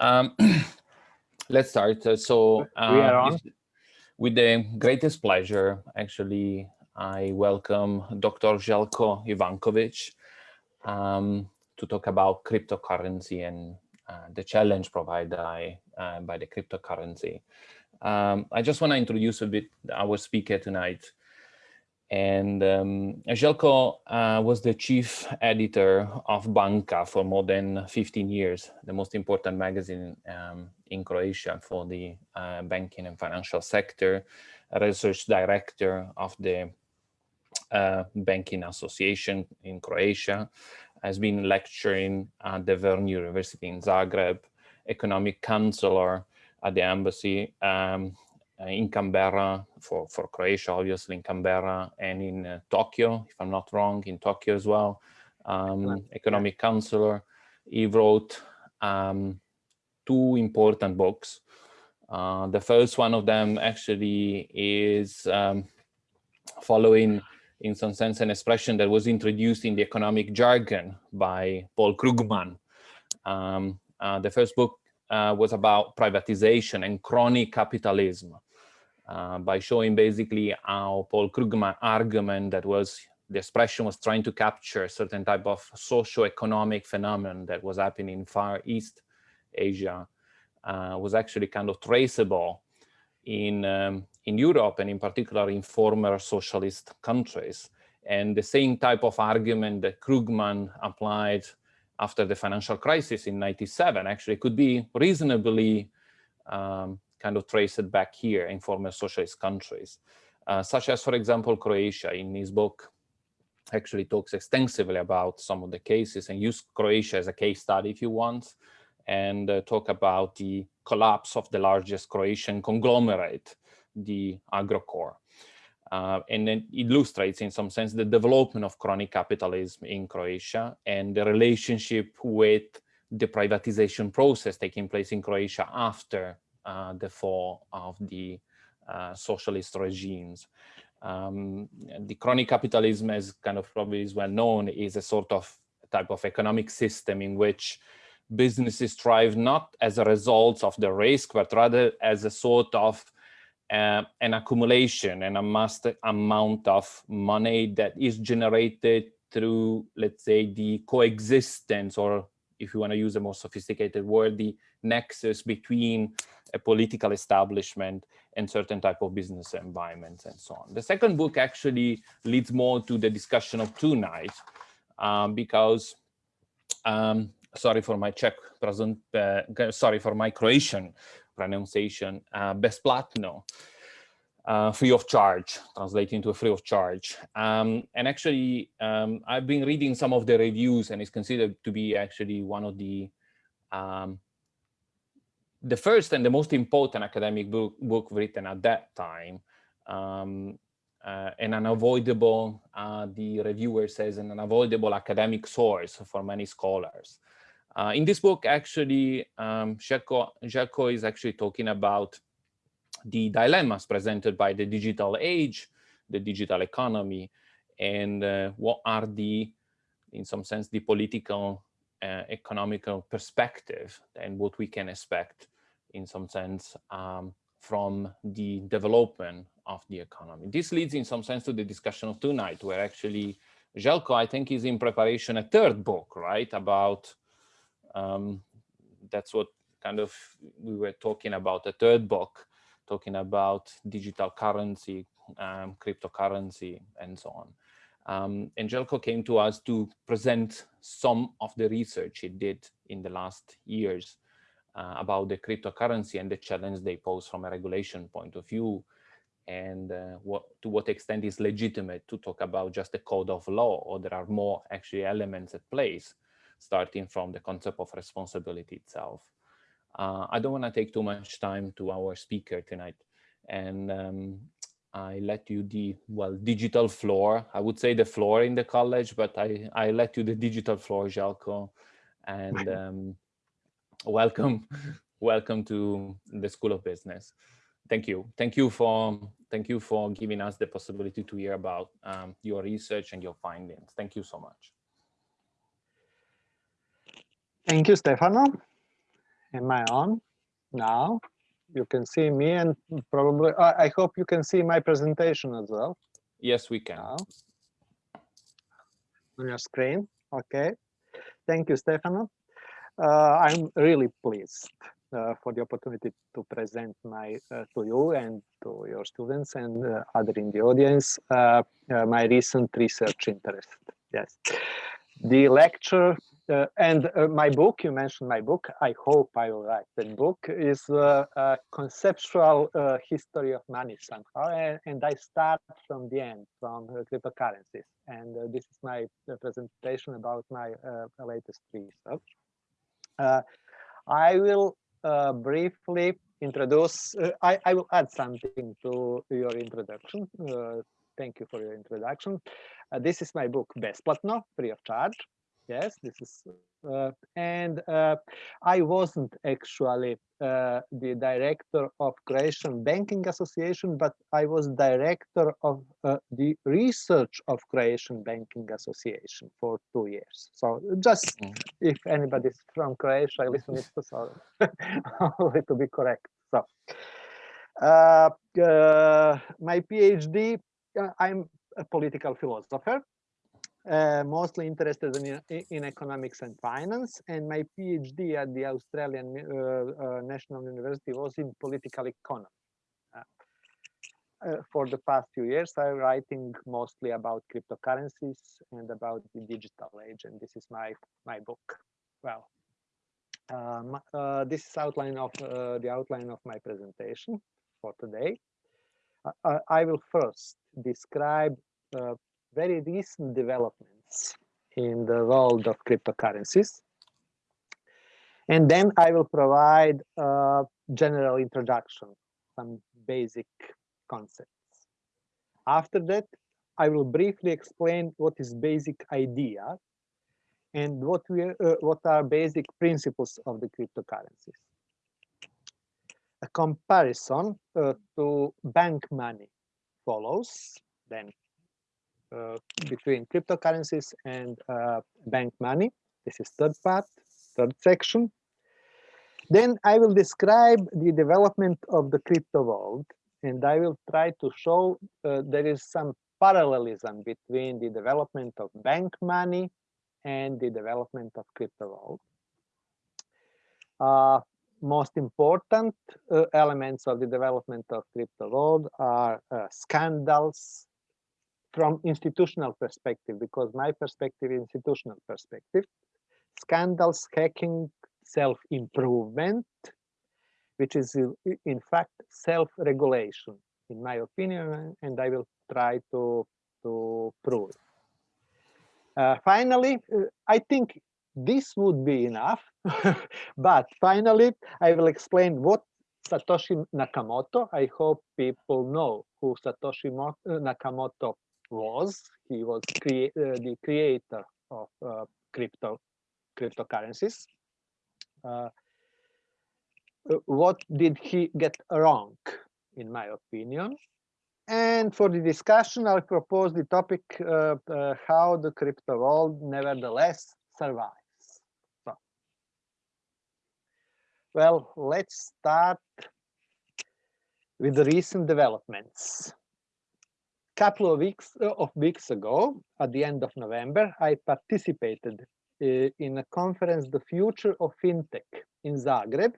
Um, let's start. Uh, so, uh, with the greatest pleasure, actually, I welcome Dr. Željko Ivankovic um, to talk about cryptocurrency and uh, the challenge provided by, uh, by the cryptocurrency. Um, I just want to introduce a bit our speaker tonight. And um, Željko uh, was the chief editor of Banka for more than 15 years, the most important magazine um, in Croatia for the uh, banking and financial sector, research director of the uh, Banking Association in Croatia, has been lecturing at the Verne University in Zagreb, economic counselor at the embassy, um, in Canberra for, for Croatia, obviously in Canberra and in uh, Tokyo, if I'm not wrong, in Tokyo as well, um, economic counselor. He wrote um, two important books. Uh, the first one of them actually is um, following in some sense an expression that was introduced in the economic jargon by Paul Krugman. Um, uh, the first book uh, was about privatization and crony capitalism uh, by showing basically how Paul Krugman argument that was the expression was trying to capture a certain type of socio-economic phenomenon that was happening in Far East Asia uh, was actually kind of traceable in, um, in Europe and in particular in former socialist countries. And the same type of argument that Krugman applied after the financial crisis in 97 actually could be reasonably um, kind of trace it back here in former socialist countries, uh, such as, for example, Croatia. In his book, actually talks extensively about some of the cases and use Croatia as a case study if you want, and uh, talk about the collapse of the largest Croatian conglomerate, the Agrokor. Uh, and then illustrates in some sense the development of crony capitalism in Croatia and the relationship with the privatization process taking place in Croatia after the fall of the uh, socialist regimes. Um, the crony capitalism, as kind of probably is well known, is a sort of type of economic system in which businesses thrive not as a result of the risk, but rather as a sort of uh, an accumulation and a mass amount of money that is generated through, let's say, the coexistence, or if you want to use a more sophisticated word, the nexus between a political establishment and certain type of business environments and so on. The second book actually leads more to the discussion of tonight um, because, um, sorry for my Czech present, uh, sorry for my Croatian pronunciation, uh, Besplatno, uh, free of charge, translating to a free of charge. Um, and actually, um, I've been reading some of the reviews and it's considered to be actually one of the um, the first and the most important academic book, book written at that time, um, uh, an unavoidable, uh, the reviewer says, an unavoidable academic source for many scholars. Uh, in this book, actually, um, Željko is actually talking about the dilemmas presented by the digital age, the digital economy, and uh, what are the, in some sense, the political uh, economical perspective and what we can expect in some sense um, from the development of the economy. This leads in some sense to the discussion of tonight, where actually Željko, I think, is in preparation a third book, right, about, um, that's what kind of we were talking about, a third book, talking about digital currency, um, cryptocurrency, and so on. Um, came to us to present some of the research it did in the last years uh, about the cryptocurrency and the challenge they pose from a regulation point of view and uh, what, to what extent is legitimate to talk about just a code of law or there are more actually elements at place starting from the concept of responsibility itself. Uh, I don't want to take too much time to our speaker tonight and um, I let you the, well, digital floor. I would say the floor in the college, but I, I let you the digital floor, Željko. And um, welcome, welcome to the School of Business. Thank you. Thank you for, thank you for giving us the possibility to hear about um, your research and your findings. Thank you so much. Thank you, Stefano. am I on now? You can see me and probably, I hope you can see my presentation as well. Yes, we can. Now. On your screen, okay. Thank you, Stefano. Uh, I'm really pleased uh, for the opportunity to present my uh, to you and to your students and uh, other in the audience uh, uh, my recent research interest. Yes, the lecture uh, and uh, my book, you mentioned my book, I hope I will write that book, is uh, a conceptual uh, history of money somehow. And, and, I start from the end, from uh, cryptocurrencies. And uh, this is my presentation about my latest research. I will briefly introduce, I, I, will add something to your introduction. thank you for your introduction. this is my book, Besplatno, free of charge yes this is uh, and uh, i wasn't actually uh, the director of croatian banking association but i was director of uh, the research of croatian banking association for two years. So just mm. if anybody's from croatia listen to so only to be correct. So uh, uh, my phd i'm a political philosopher uh, mostly interested in, in economics and finance and my PhD at the Australian uh, uh, National University was in political economy. Uh, uh, for the past few years, I'm writing mostly about cryptocurrencies and about the digital age, and this is my my book. Well, um, this is outline of the outline of my presentation for today. I will first describe very recent developments in the world of cryptocurrencies. And then I will provide a general introduction, some basic concepts. After that, I will briefly explain what is basic idea and what we uh, what are basic principles of the cryptocurrencies. A comparison uh, to bank money follows, then between cryptocurrencies and uh, bank money. This is third part, third section. Then I will describe the development of the crypto world and I will try to show uh, there is some parallelism between the development of bank money and the development of crypto world. Uh, most important uh, elements of the development of crypto world are uh, scandals, from institutional perspective, because my perspective institutional perspective, scandals, hacking, self-improvement, which is in fact self-regulation, in my opinion, and I will try to, to prove it. Uh, finally, uh, I think this would be enough, but finally, I will explain what Satoshi Nakamoto, I hope people know who Satoshi Nakamoto was. He was uh, the creator of uh, crypto cryptocurrencies. Uh, what did he get wrong, in my opinion? And for the discussion, I propose the topic uh, uh, how the crypto world nevertheless survives. So, well, let's start with the recent developments couple of weeks uh, of weeks ago, at the end of November, I participated uh, in a conference, The Future of FinTech in Zagreb,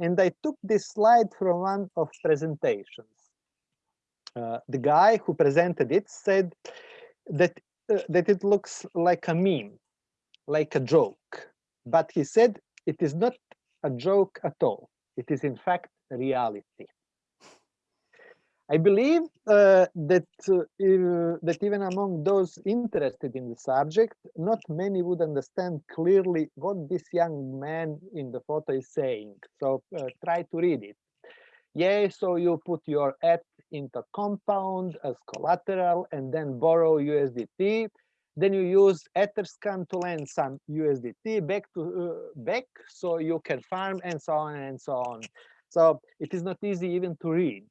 and I took this slide from one of presentations. Uh, the guy who presented it said that that it looks like a meme, like a joke, but he said it is not a joke at all. It is in fact reality. I believe uh, that uh, that even among those interested in the subject, not many would understand clearly what this young man in the photo is saying. So uh, try to read it. Yeah, so you put your ETH into Compound as collateral and then borrow USDT. Then you use Etherscan to lend some USDT back to uh, back so you can farm and so on and so on. So it is not easy even to read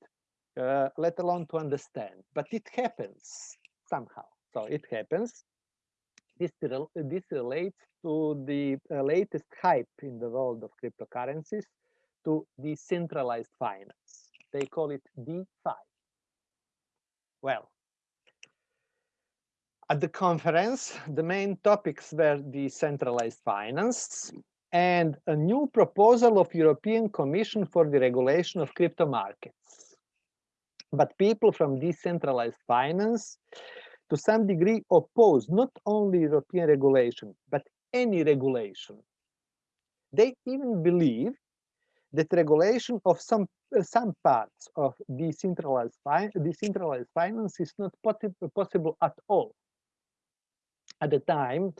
uh, let alone to understand. But it happens somehow. So it happens. This, this relates to the uh, latest hype in the world of cryptocurrencies to decentralized finance. They call it DeFi. Well, at the conference, the main topics were decentralized finance and a new proposal of European Commission for the regulation of crypto markets. But people from decentralized finance to some degree oppose not only European regulation, but any regulation. They even believe that regulation of some uh, some parts of decentralized, fi decentralized finance is not possible at all. At the time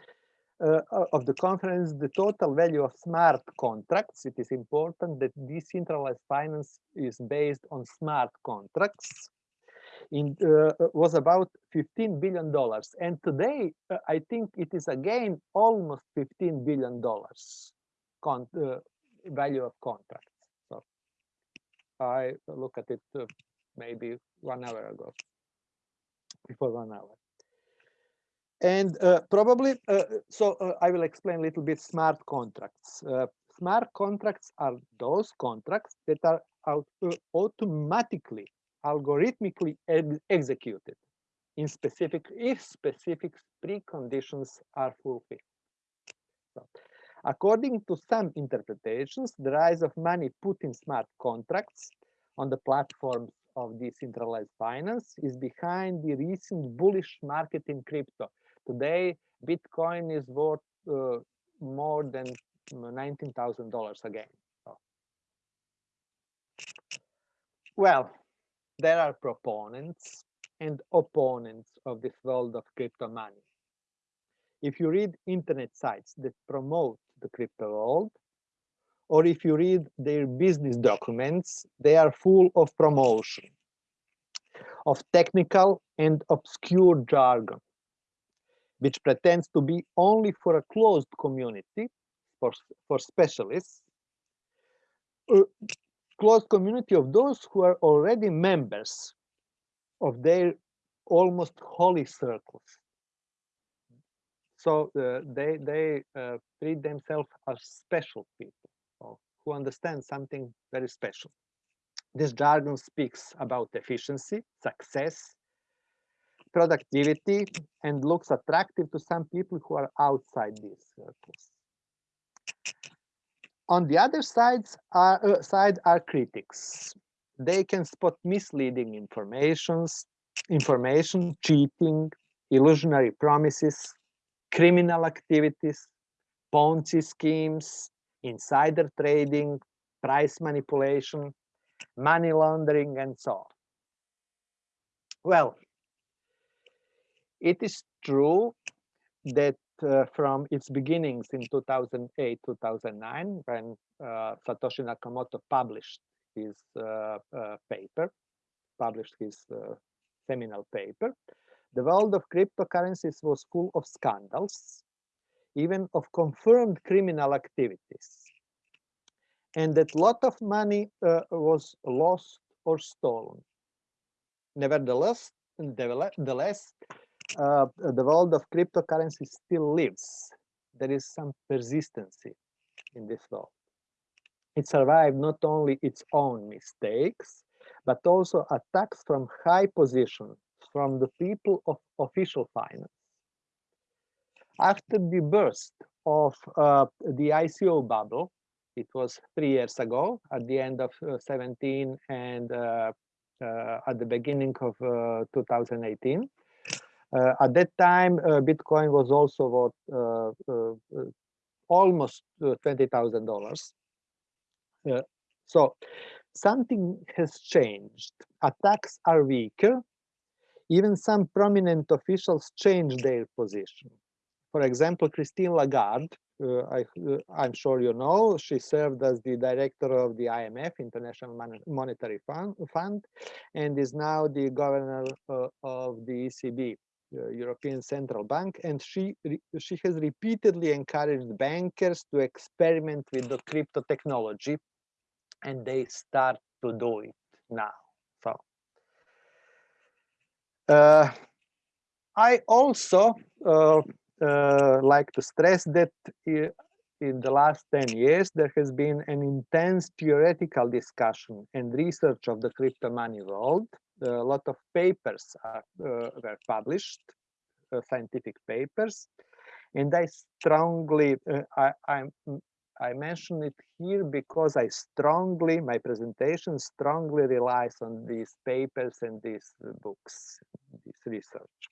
uh, of the conference, the total value of smart contracts, it is important that decentralized finance is based on smart contracts, in, uh, was about 15 billion dollars. And today uh, i think it is again almost 15 billion dollars uh, value of contracts. So i look at it uh, maybe one hour ago. Before one hour and uh, probably uh, so i will explain a little bit smart contracts smart contracts are those contracts that are out, automatically algorithmically ex executed in specific if specific preconditions are fulfilled. So, according to some interpretations, the rise of money put in smart contracts on the platforms of decentralized finance is behind the recent bullish market in crypto. Today, Bitcoin is worth uh, more than $19,000 again. So. Well, there are proponents and opponents of this world of crypto money. If you read internet sites that promote the crypto world, or if you read their business documents, they are full of promotion, of technical and obscure jargon, which pretends to be only for a closed community, for, for specialists, uh, closed community of those who are already members of their almost holy circles. So uh, they they uh, treat themselves as special people who understand something very special. This jargon speaks about efficiency, success, productivity, and looks attractive to some people who are outside these circles. On the other sides are, uh, side are critics. They can spot misleading informations, information, cheating, illusionary promises, criminal activities, Ponzi schemes, insider trading, price manipulation, money laundering, and so on. Well, it is true that uh, from its beginnings in 2008, 2009, when uh, Satoshi Nakamoto published his uh, uh paper, published his uh, seminal paper, the world of cryptocurrencies was full of scandals, even of confirmed criminal activities, and that lot of money uh, was lost or stolen. Nevertheless, nevertheless uh, the world of cryptocurrency still lives. There is some persistency in this world. It survived not only its own mistakes, but also attacks from high position from the people of official finance. After the burst of uh, the ICO bubble, it was three years ago, at the end of uh, 17 and uh, uh at the beginning of uh, 2018, uh, at that time, uh, Bitcoin was also what uh, almost twenty thousand dollars. so something has changed. Attacks are weaker. Even some prominent officials changed their position. For example, Christine Lagarde, uh, I, am sure you know, she served as the director of the IMF, International Monetary Fund, Fund and is now the governor uh, of the ECB. European Central Bank, and she she has repeatedly encouraged bankers to experiment with the crypto technology, and they start to do it now. So uh, I also uh, uh, like to stress that in the last 10 years, there has been an intense theoretical discussion and research of the crypto money world. A lot of papers are, uh, were published, uh, scientific papers, and I strongly, uh, I, I, I mention it here because I strongly, my presentation strongly relies on these papers and these books, this research.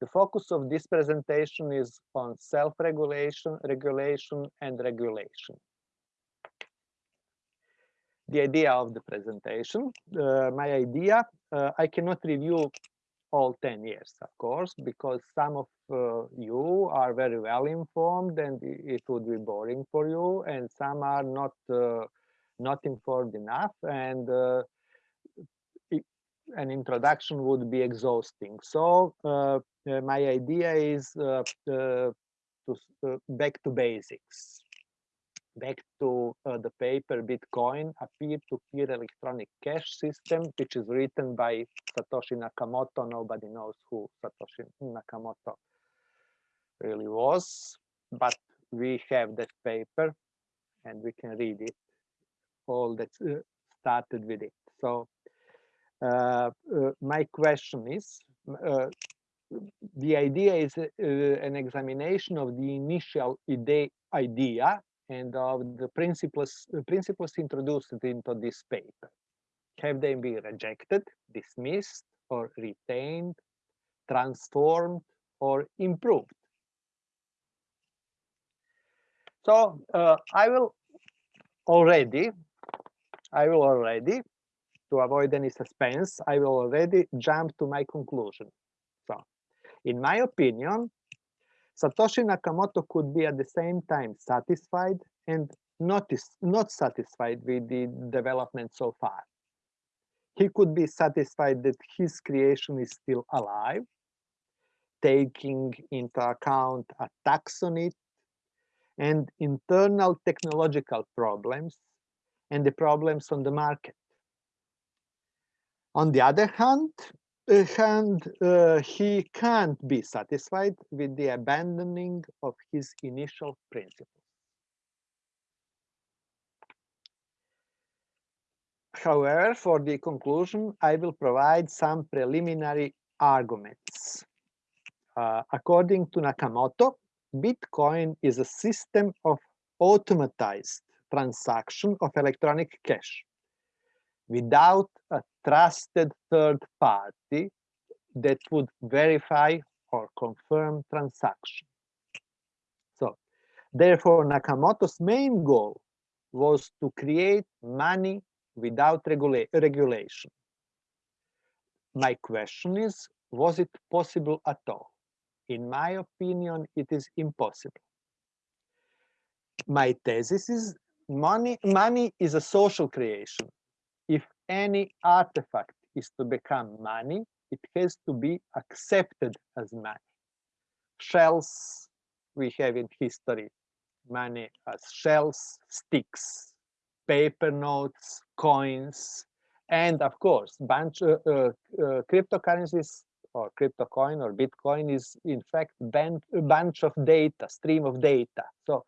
The focus of this presentation is on self-regulation, regulation, and regulation. The idea of the presentation, uh, my idea, uh, I cannot review all 10 years, of course, because some of uh, you are very well informed and it would be boring for you, and some are not uh, not informed enough, and uh, an introduction would be exhausting. So uh, uh, my idea is to back to basics back to uh, the paper Bitcoin, a peer-to-peer -peer electronic cash system, which is written by Satoshi Nakamoto. Nobody knows who Satoshi Nakamoto really was, but we have that paper and we can read it, all that uh, started with it. So uh, uh, my question is, uh, the idea is an examination of the initial idea and of the principles principles introduced into this paper. Have they been rejected, dismissed, or retained, transformed, or improved? So uh, I will already, I will already to avoid any suspense, I will already jump to my conclusion. So, in my opinion, Satoshi Nakamoto could be at the same time satisfied and not, not satisfied with the development so far. He could be satisfied that his creation is still alive, taking into account attacks on it and internal technological problems and the problems on the market. On the other hand, hand uh, he can't be satisfied with the abandoning of his initial principles. However, for the conclusion, I will provide some preliminary arguments. Uh, according to Nakamoto, Bitcoin is a system of automatized transaction of electronic cash without a trusted third party that would verify or confirm transaction. So, therefore, Nakamoto's main goal was to create money without regula regulation. My question is, was it possible at all? In my opinion, it is impossible. My thesis is money, money is a social creation if any artifact is to become money, it has to be accepted as money. Shells we have in history, money as shells, sticks, paper notes, coins, and of course, bunch uh, uh, uh, cryptocurrencies or crypto coin or Bitcoin is in fact a bunch of data, stream of data. So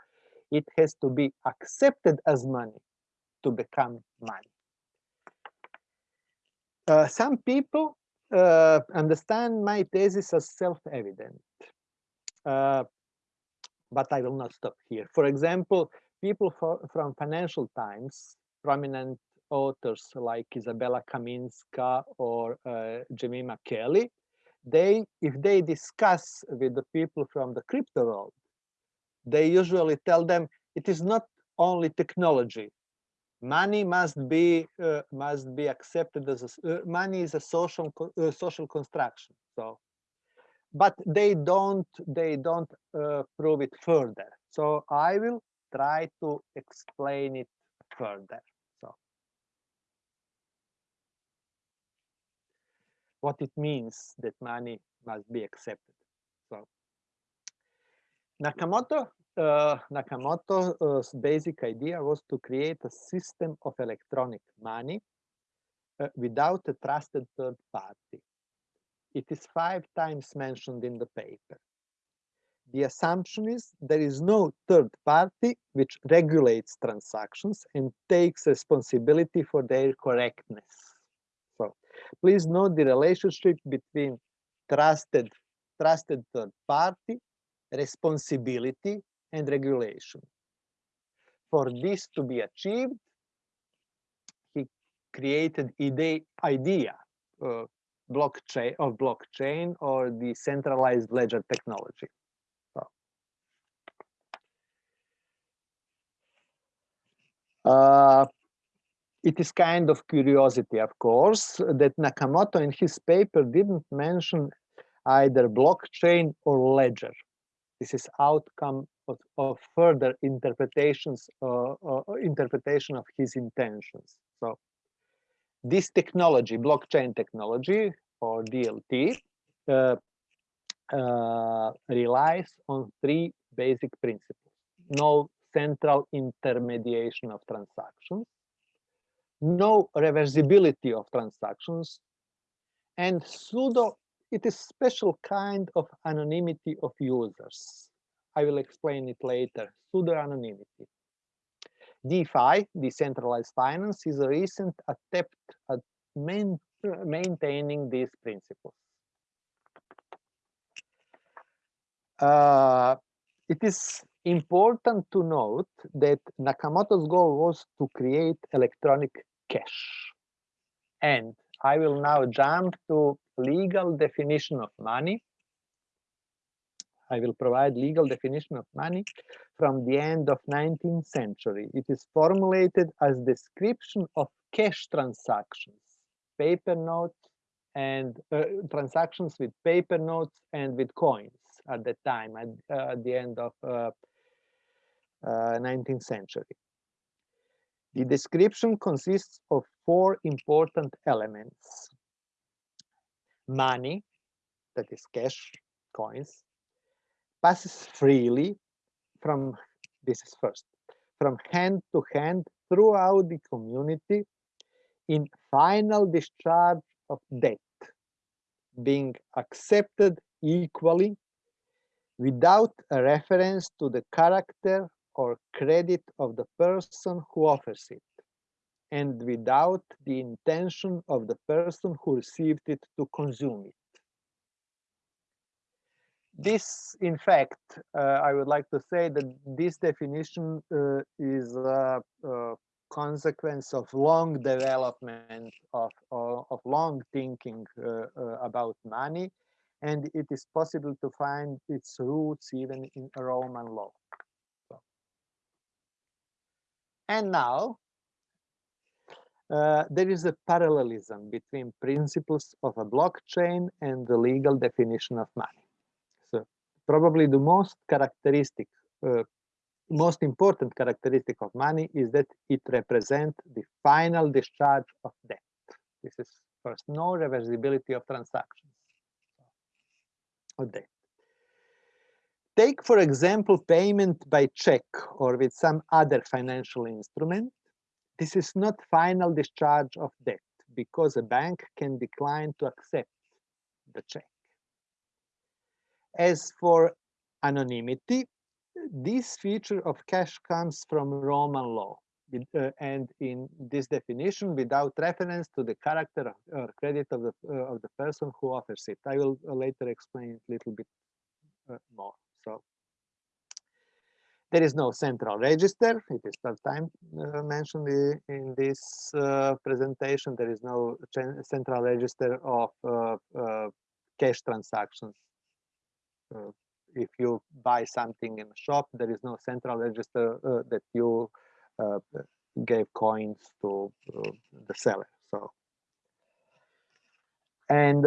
it has to be accepted as money to become money. Uh, some people uh, understand my thesis as self-evident, uh, but I will not stop here. For example, people for, from Financial Times, prominent authors like Izabella Kaminska or uh, Jemima Kelly, they, if they discuss with the people from the crypto world, they usually tell them it is not only technology, money must be uh, must be accepted as a, uh, money is a social uh, social construction so. But they don't they don't uh, prove it further so i will try to explain it further so. What it means that money must be accepted so. Nakamoto uh, Nakamoto's basic idea was to create a system of electronic money uh, without a trusted third party. It is five times mentioned in the paper. the assumption is there is no third party which regulates transactions and takes responsibility for their correctness. So please note the relationship between trusted, trusted third party, responsibility, and regulation. For this to be achieved, he created ide idea uh, blockchain of blockchain or the centralized ledger technology. Uh, it is kind of curiosity, of course, that Nakamoto in his paper didn't mention either blockchain or ledger. This is outcome of, of further interpretations, uh, uh, interpretation of his intentions. So this technology, blockchain technology or DLT, uh, uh, relies on three basic principles. No central intermediation of transactions, no reversibility of transactions, and pseudo, it is special kind of anonymity of users. I will explain it later, pseudo-anonymity. DeFi, decentralized finance, is a recent attempt at main, maintaining these principles. Uh, it is important to note that Nakamoto's goal was to create electronic cash. And I will now jump to legal definition of money. I will provide legal definition of money from the end of 19th century. It is formulated as description of cash transactions, paper notes and uh, transactions with paper notes and with coins at the time, at, uh, at the end of uh, 19th uh, century. The description consists of four important elements. Money, that is cash, coins, passes freely from, this is first, from hand to hand throughout the community in final discharge of debt, being accepted equally without a reference to the character or credit of the person who offers it and without the intention of the person who received it to consume it. This, in fact, uh, I would like to say that this definition uh, is a, a, consequence of long development of, of, of long thinking uh, uh about money, and it is possible to find its roots even in Roman law. And now uh, there is a parallelism between principles of a blockchain and the legal definition of money. So probably the most characteristic, uh, most important characteristic of money is that it represents the final discharge of debt. This is first, no reversibility of transactions of debt. Take, for example, payment by check or with some other financial instrument. This is not final discharge of debt because a bank can decline to accept the check. As for anonymity, this feature of cash comes from Roman law. Uh, and in this definition, without reference to the character or credit of the, uh, of the person who offers it. I will later explain it a little bit uh, more. So there is no central register. It is first time uh, mentioned in this uh, presentation. There is no central register of uh, uh cash transactions. Uh, if you buy something in a shop, there is no central register uh, that you gave coins to the seller. So, and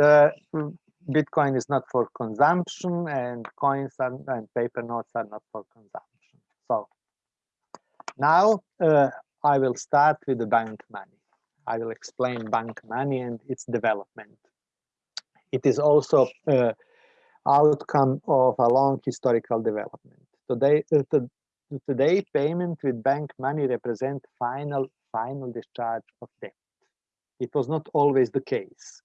Bitcoin is not for consumption and coins and paper notes are not for consumption. So now uh, I will start with the bank money. I will explain bank money and its development. It is also uh, outcome of a long historical development. Today, uh, to, today payment with bank money represent final final discharge of debt. It was not always the case.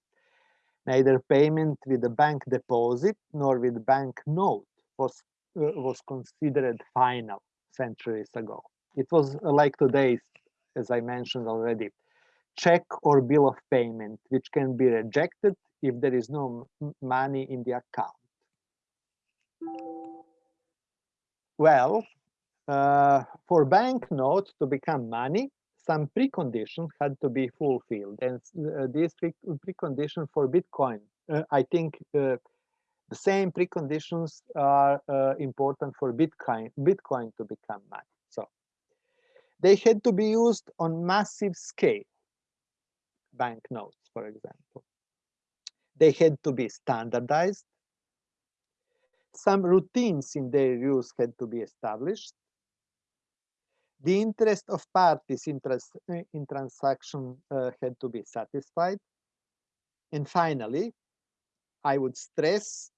Neither payment with a bank deposit nor with bank note was was considered final centuries ago. It was like today, as I mentioned already, check or bill of payment, which can be rejected if there is no money in the account. Well, uh, for banknotes to become money, some preconditions had to be fulfilled. And uh, these pre preconditions for Bitcoin, uh, I think uh, the same preconditions are uh, important for Bitcoin, Bitcoin to become money. So they had to be used on massive scale, banknotes, for example. They had to be standardized. Some routines in their use had to be established. The interest of parties in, trans in transaction uh, had to be satisfied. And finally, I would stress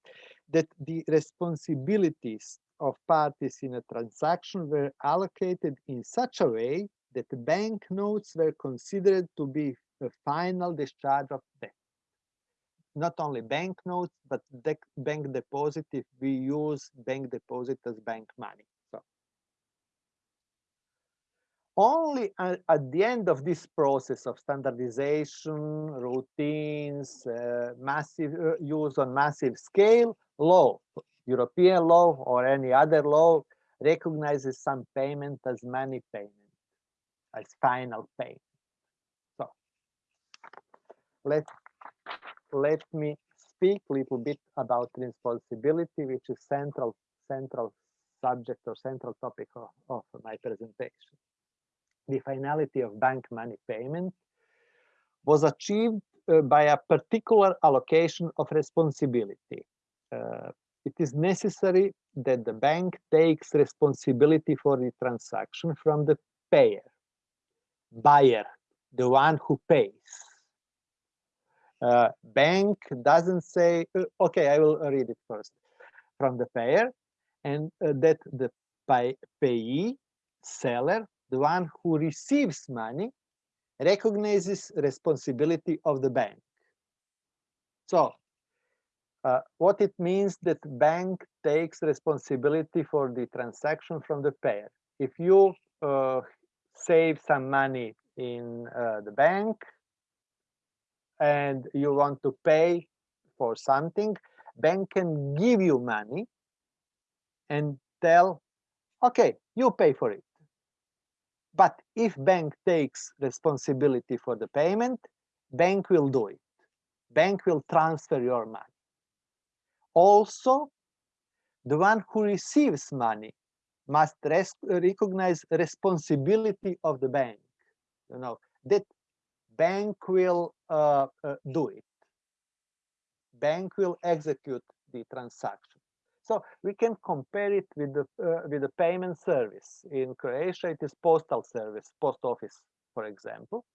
that the responsibilities of parties in a transaction were allocated in such a way that banknotes were considered to be a final discharge of debt not only banknotes, but bank deposit if we use bank deposit as bank money. So only at, the end of this process of standardization, routines, uh, massive uh, use on massive scale, law, European law or any other law recognizes some payment as money payment, as final payment. So let's let me speak a little bit about responsibility, which is central central subject or central topic of, of my presentation. The finality of bank money payment was achieved uh, by a particular allocation of responsibility. Uh, it is necessary that the bank takes responsibility for the transaction from the payer, buyer, the one who pays uh, bank doesn't say, uh, okay, I will read it first from the payer, and uh, that the pay payee, seller, the one who receives money, recognizes responsibility of the bank. So uh, what it means that bank takes responsibility for the transaction from the payer. If you uh, save some money in uh, the bank, and you want to pay for something, bank can give you money and tell, okay, you pay for it. But if bank takes responsibility for the payment, bank will do it. Bank will transfer your money. Also, the one who receives money must recognize responsibility of the bank. You know, that bank will uh, uh, do it. Bank will execute the transaction. So we can compare it with the uh, with the payment service. In Croatia, it is postal service, post office, for example.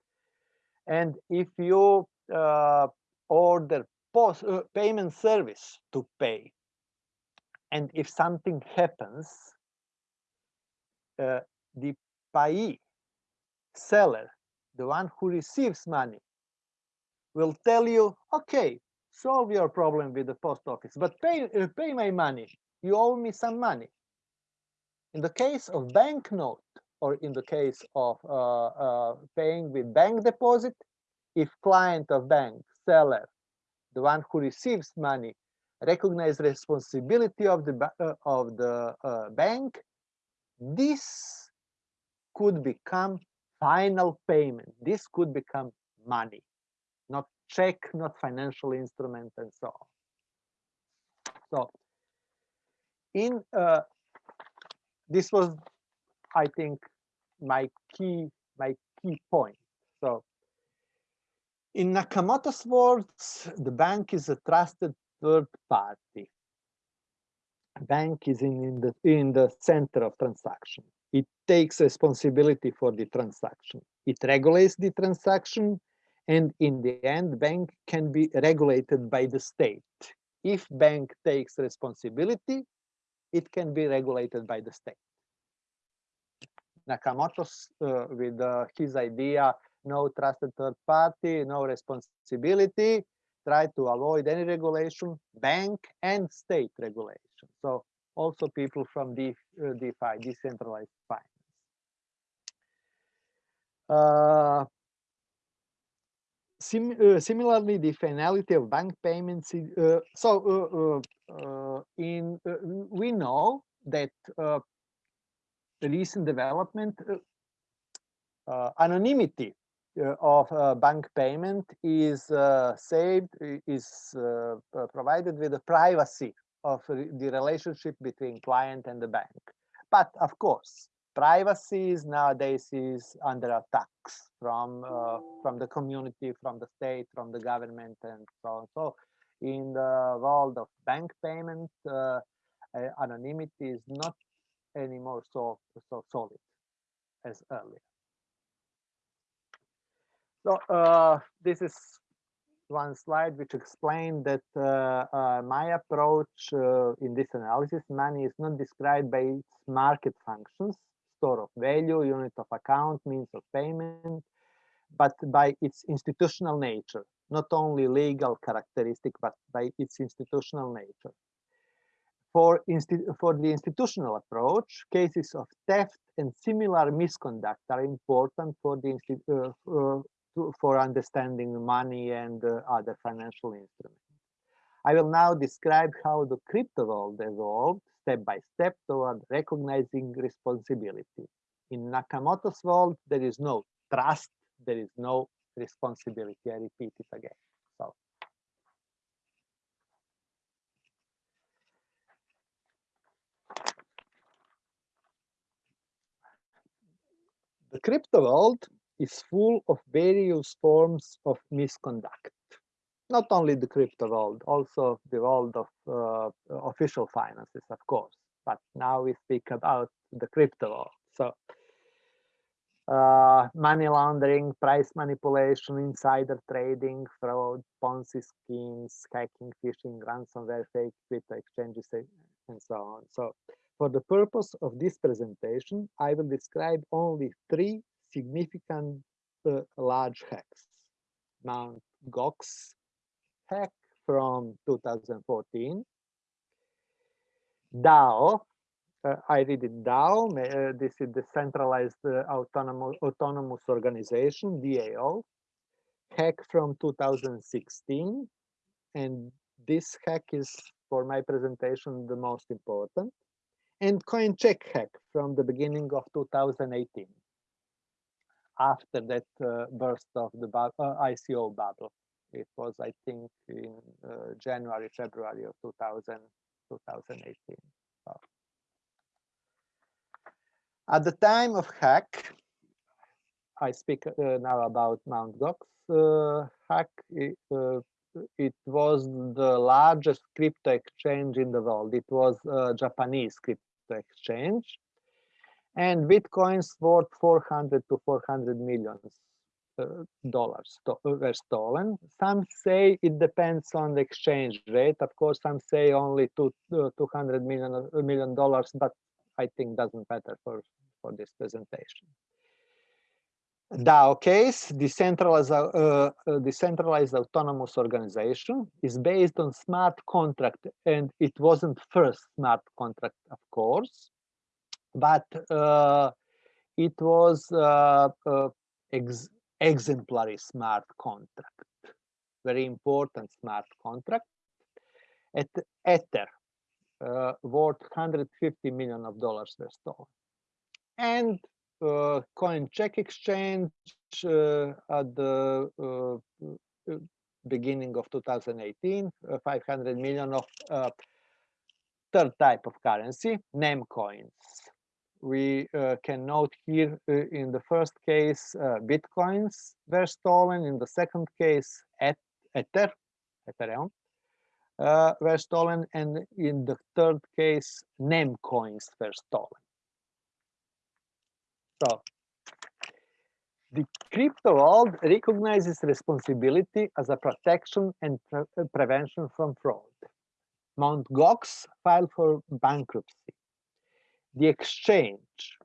And if you uh, order post uh, payment service to pay, and if something happens, uh, the payee seller the one who receives money, will tell you, okay, solve your problem with the post office, but pay, uh, pay my money. You owe me some money. In the case of banknote, or in the case of uh, uh, paying with bank deposit, if client of bank, seller, the one who receives money, recognize responsibility of the uh, of the uh, bank, this could become final payment. This could become money, not check, not financial instrument, and so on. So, in uh, this was, I think, my key my key point. So, in Nakamoto's words, the bank is a trusted third party. Bank is in, in the in the center of transaction. It takes responsibility for the transaction. It regulates the transaction and in the end, bank can be regulated by the state. If bank takes responsibility, it can be regulated by the state. Nakamoto, uh, with uh, his idea, no trusted third party, no responsibility, try to avoid any regulation, bank and state regulation. So also people from the uh, DeFi, decentralized finance. Uh, sim uh, eh, similarly, the finality of bank payments. Uh, so, uh, in we know that recent development anonymity of bank payment is saved is provided with the privacy of the relationship between client and the bank. But of course, privacy is nowadays is under attacks from uh, from the community, from the state, from the government, and so on. So, in the world of bank payment, uh, anonymity is not anymore so so solid as earlier. So uh, this is one slide which explained that uh, uh, my approach uh, in this analysis, money is not described by its market functions, store of value, unit of account, means of payment, but by its institutional nature, not only legal characteristic, but by its institutional nature. For, for the institutional approach, cases of theft and similar misconduct are important for the uh, uh, for understanding money and uh, other financial instruments. I will now describe how the crypto world evolved step by step toward recognizing responsibility. In Nakamoto's world, there is no trust, there is no responsibility. I repeat it again. So. The crypto world is full of various forms of misconduct. Not only the crypto world, also the world of uh, official finances, of course. But now we speak about the crypto world. So uh, money laundering, price manipulation, insider trading, fraud, Ponzi schemes, hacking, phishing, ransomware, fake crypto exchanges, and so on. So for the purpose of this presentation, I will describe only three significant uh, large hacks. Mount Gox hack from 2014. DAO, uh, I read it DAO, uh, this is the centralized uh, autonomous, autonomous organization, DAO, hack from 2016. And this hack is, for my presentation, the most important. And CoinCheck hack from the beginning of 2018 after that uh, burst of the uh, ICO bubble. It was, I think, in uh, January, February of 2000, 2018. So. At the time of hack, I speak uh, now about Mt. Gox uh, hack. It, uh, it, was the largest crypto exchange in the world. It was a Japanese crypto exchange and bitcoins worth 400 to 400 millions dollars uh, were stolen some say it depends on the exchange rate. Of course some say only two, uh, 200 million uh, million dollars but i think doesn't matter for for this presentation. DAO case, decentralized, uh, uh, decentralized autonomous organization, is based on smart contract, and it wasn't first smart contract, of course but uh, it was uh, uh, ex exemplary smart contract, very important smart contract. At Ether, uh, worth 150 million of dollars were stolen. And uh, CoinCheck exchange uh, at the uh, beginning of 2018, 500 million of third type of currency, NEM coins we uh, can note here uh, in the first case, uh, Bitcoins were stolen. In the second case, et Ether, Ethereum, uh, were stolen. And in the third case, NEM coins were stolen. So the crypto world recognizes responsibility as a protection and pre prevention from fraud. Mt. Gox filed for bankruptcy the exchange,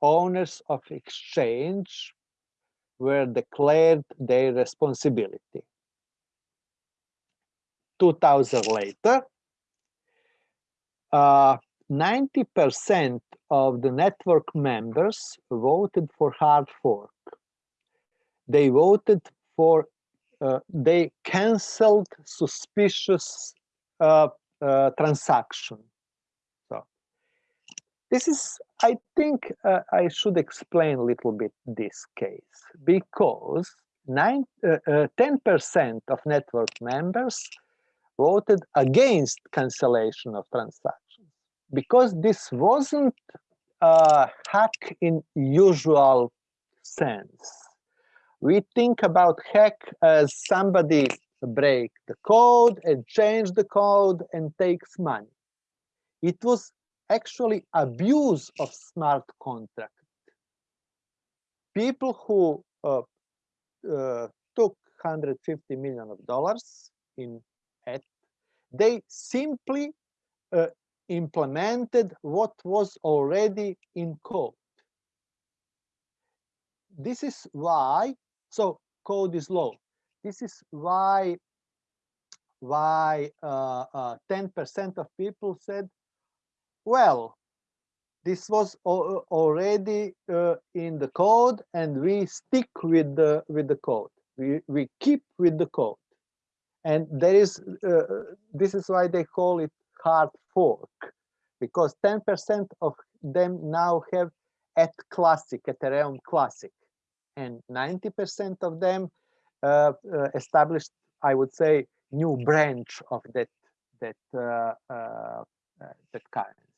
owners of exchange were declared their responsibility. 2000 later, 90% of the network members voted for hard fork. They voted for, uh, they canceled suspicious uh, uh, transaction. This is, I think uh, I should explain a little bit this case because 10% uh, uh, of network members voted against cancellation of transactions because this wasn't a hack in usual sense. We think about hack as somebody break the code and change the code and takes money. It was actually abuse of smart contract. People who uh, uh, took 150 million of dollars in it, they simply uh, implemented what was already in code. This is why, so code is low. This is why why 10% uh, uh, of people said, well, this was already uh, in the code and we stick with the with the code. We we keep with the code. And there is uh, this is why they call it hard fork because 10% of them now have at classic ethereum classic. And 90% of them uh, uh, established i would say new branch of that that uh, uh, that currency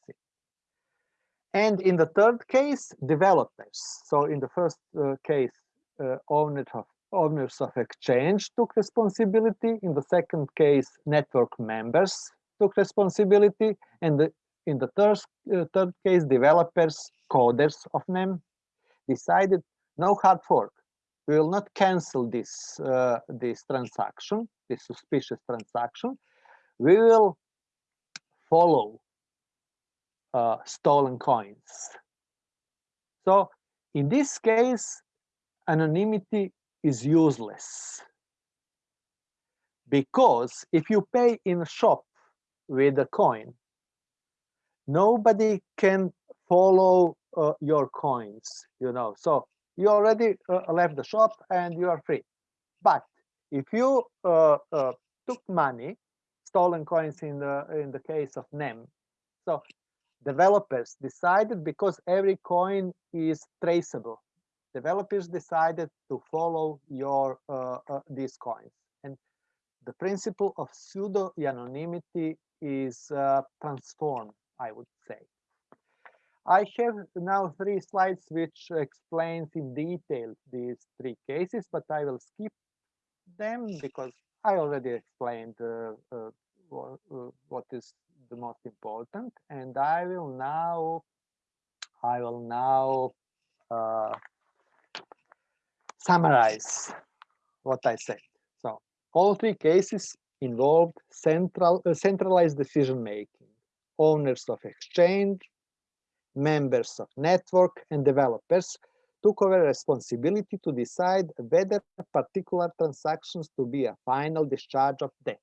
and in the third case, developers. So in the first uh, case, uh, owners of owners of exchange took responsibility. In the second case, network members took responsibility. And the, in the third, uh, third case, developers, coders of NEM, decided no hard fork. We will not cancel this, uh, this transaction, this suspicious transaction. We will follow uh, stolen coins. So in this case, anonymity is useless because if you pay in a shop with a coin, nobody can follow uh, your coins, you know. So you already uh, left the shop and you are free. But if you uh, uh took money, stolen coins in the in the case of NEM, so developers decided because every coin is traceable. Developers decided to follow your uh, uh, these coins. And the principle of pseudo anonymity is uh, transformed i would say. I have now three slides which explains in detail these three cases but i will skip them because i already explained uh, uh, uh, what is the most important and I will now I will now uh, summarize what I said. So all three cases involved central uh, centralized decision making, owners of exchange, members of network and developers took over responsibility to decide whether particular transactions to be a final discharge of debt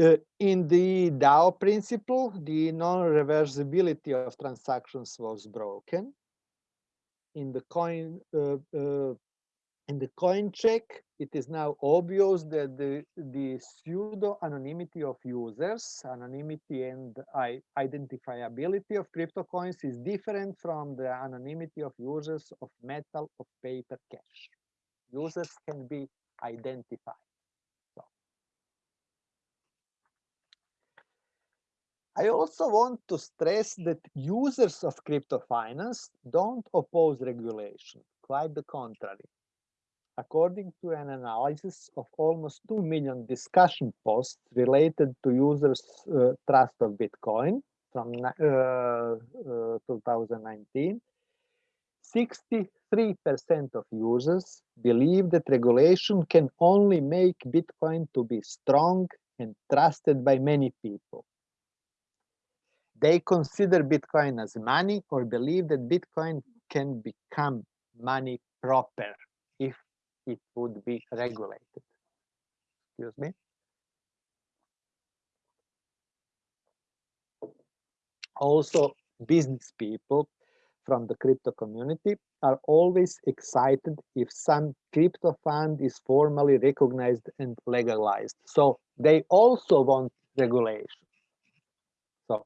uh, in the DAO principle, the non-reversibility of transactions was broken. In the coin, uh, uh, in the coin check, it is now obvious that the the pseudo anonymity of users, anonymity and identifiability of crypto coins is different from the anonymity of users of metal of paper cash. Users can be identified. I also want to stress that users of crypto finance don't oppose regulation, quite the contrary. According to an analysis of almost 2 million discussion posts related to users' uh, trust of Bitcoin from uh, uh, 2019, 63% of users believe that regulation can only make Bitcoin to be strong and trusted by many people they consider Bitcoin as money or believe that Bitcoin can become money proper if it would be regulated. Excuse me. Also, business people from the crypto community are always excited if some crypto fund is formally recognized and legalized. So they also want regulation. So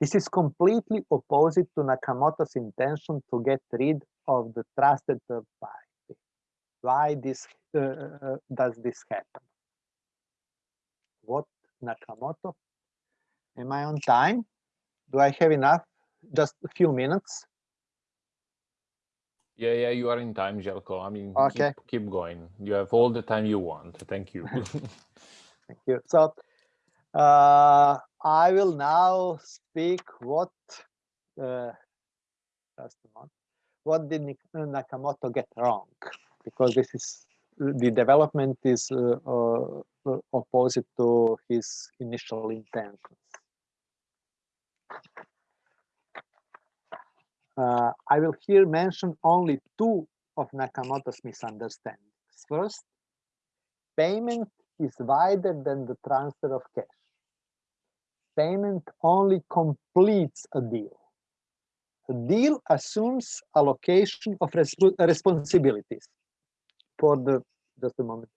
this is completely opposite to Nakamoto's intention to get rid of the trusted third party. Why this uh, uh does this happen? What Nakamoto? Am I on time? Do I have enough? Just a few minutes. Yeah, yeah, you are in time, Željko. I mean, okay. keep, keep going. You have all the time you want. Thank you. Thank you. So uh, I will now speak what uh, what did Nakamoto get wrong? Because this is the development is uh, uh, opposite to his initial intentions. Uh, I will here mention only two of Nakamoto's misunderstandings. First, payment is wider than the transfer of cash. Payment only completes a deal. A deal assumes allocation of resp responsibilities for the, just a moment,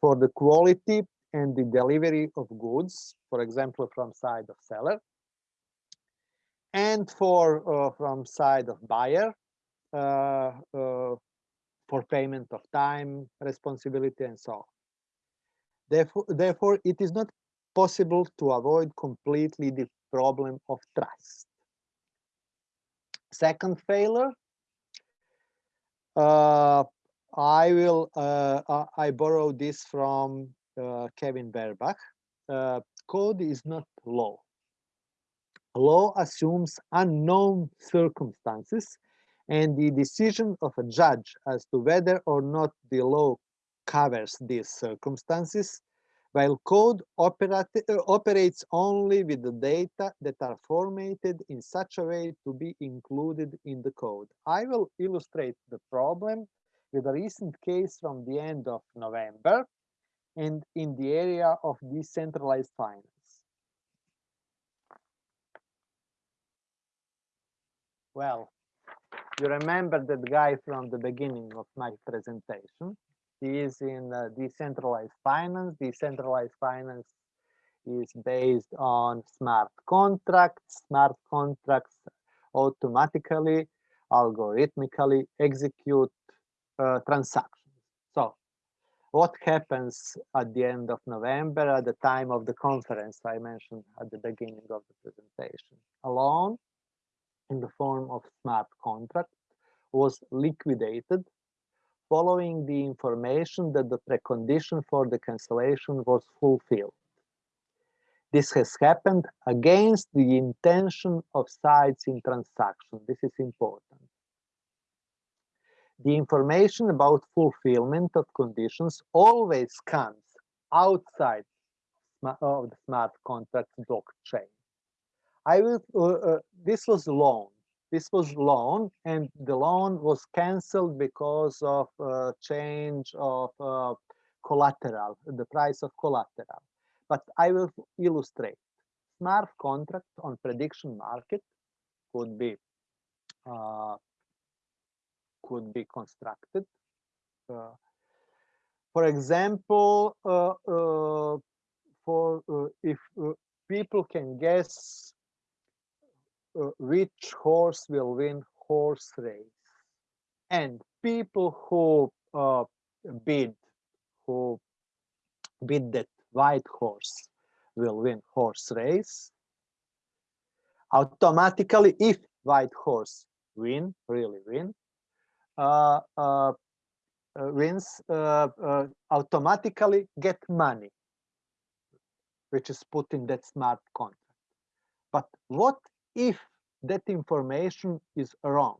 for the quality and the delivery of goods, for example, from side of seller, and for uh, from side of buyer uh, uh, for payment of time, responsibility, and so on. Therefore, therefore, it is not possible to avoid completely the problem of trust. Second failure, uh, I will, uh, I borrow this from uh, Kevin Werbach. code is not law law assumes unknown circumstances and the decision of a judge as to whether or not the law covers these circumstances, while code operate, uh, operates only with the data that are formatted in such a way to be included in the code. I will illustrate the problem with a recent case from the end of November and in the area of decentralized finance. Well, you remember that guy from the beginning of my presentation. Is in uh, decentralized finance. Decentralized finance is based on smart contracts. Smart contracts automatically, algorithmically execute uh, transactions. So what happens at the end of November at the time of the conference I mentioned at the beginning of the presentation? Alone, in the form of smart contract was liquidated following the information that the precondition for the cancellation was fulfilled. This has happened against the intention of sides in transaction. This is important. The information about fulfillment of conditions always comes outside of the smart contract blockchain. I will, uh, uh, this was loan. This was loan and the loan was canceled because of uh, change of uh, collateral, the price of collateral. But I will illustrate. Smart contract on prediction market could be uh, could be constructed. Uh, for example, for if people can guess uh, which horse will win horse race. And people who uh, bid who bid that white horse will win horse race automatically if white horse win really win uh, uh, uh wins uh, automatically get money which is put in that smart contract. But what if that information is wrong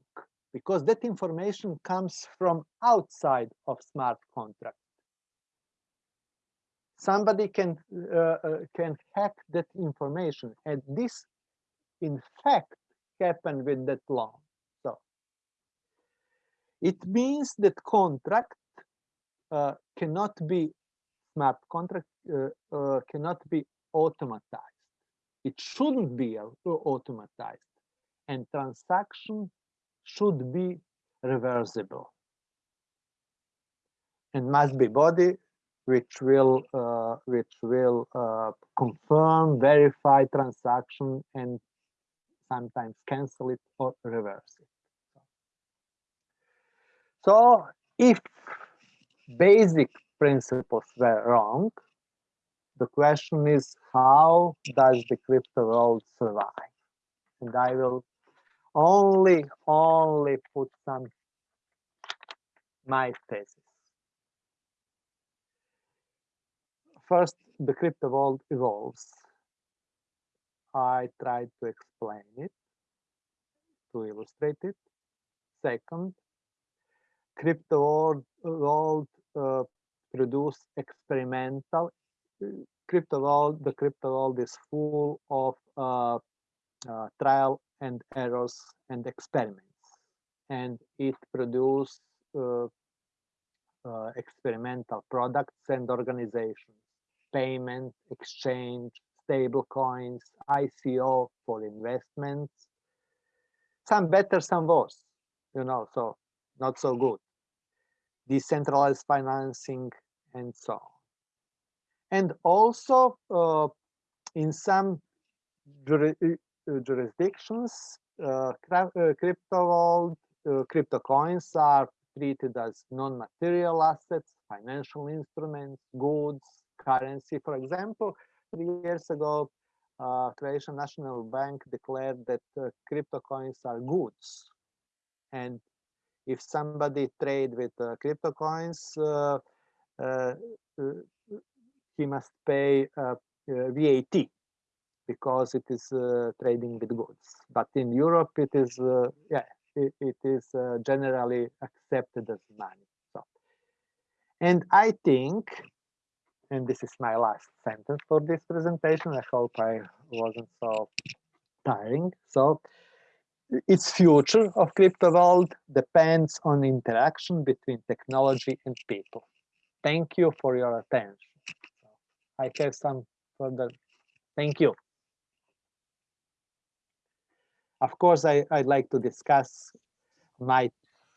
because that information comes from outside of smart contract. Somebody can uh, uh, can hack that information and this in fact happened with that loan so it means that contract uh, cannot be smart contract uh, uh, cannot be automatized it shouldn't be automatized and transaction should be reversible. And must be body which will uh, which will uh, confirm verify transaction and sometimes cancel it or reverse it. So if basic principles were wrong the question is how does the crypto world survive? And i will only only put some my thesis. First the crypto world evolves. I tried to explain it to illustrate it. Second crypto world, world uh, produce experimental crypto world the crypto world is full of uh, uh, trial and errors and experiments. And it produce uh, uh, experimental products and organizations. Payment exchange stable coins ico for investments. Some better some worse you know so not so good. Decentralized financing and so on and also uh, in some uh, jurisdictions uh, uh crypto world crypto coins are treated as non-material assets financial instruments goods currency. For example three years ago uh, Croatian National Bank declared that uh, crypto coins are goods. And if somebody trade with uh, crypto coins uh, he must pay uh, uh, VAT because it is uh, trading with goods but in Europe it is yeah it, it is generally accepted as money so and I think and this is my last sentence for this presentation i hope i wasn't so tiring so its future of crypto world depends on interaction between technology and people. Thank you for your attention. I have some further, thank you. Of course, I, I'd like to discuss my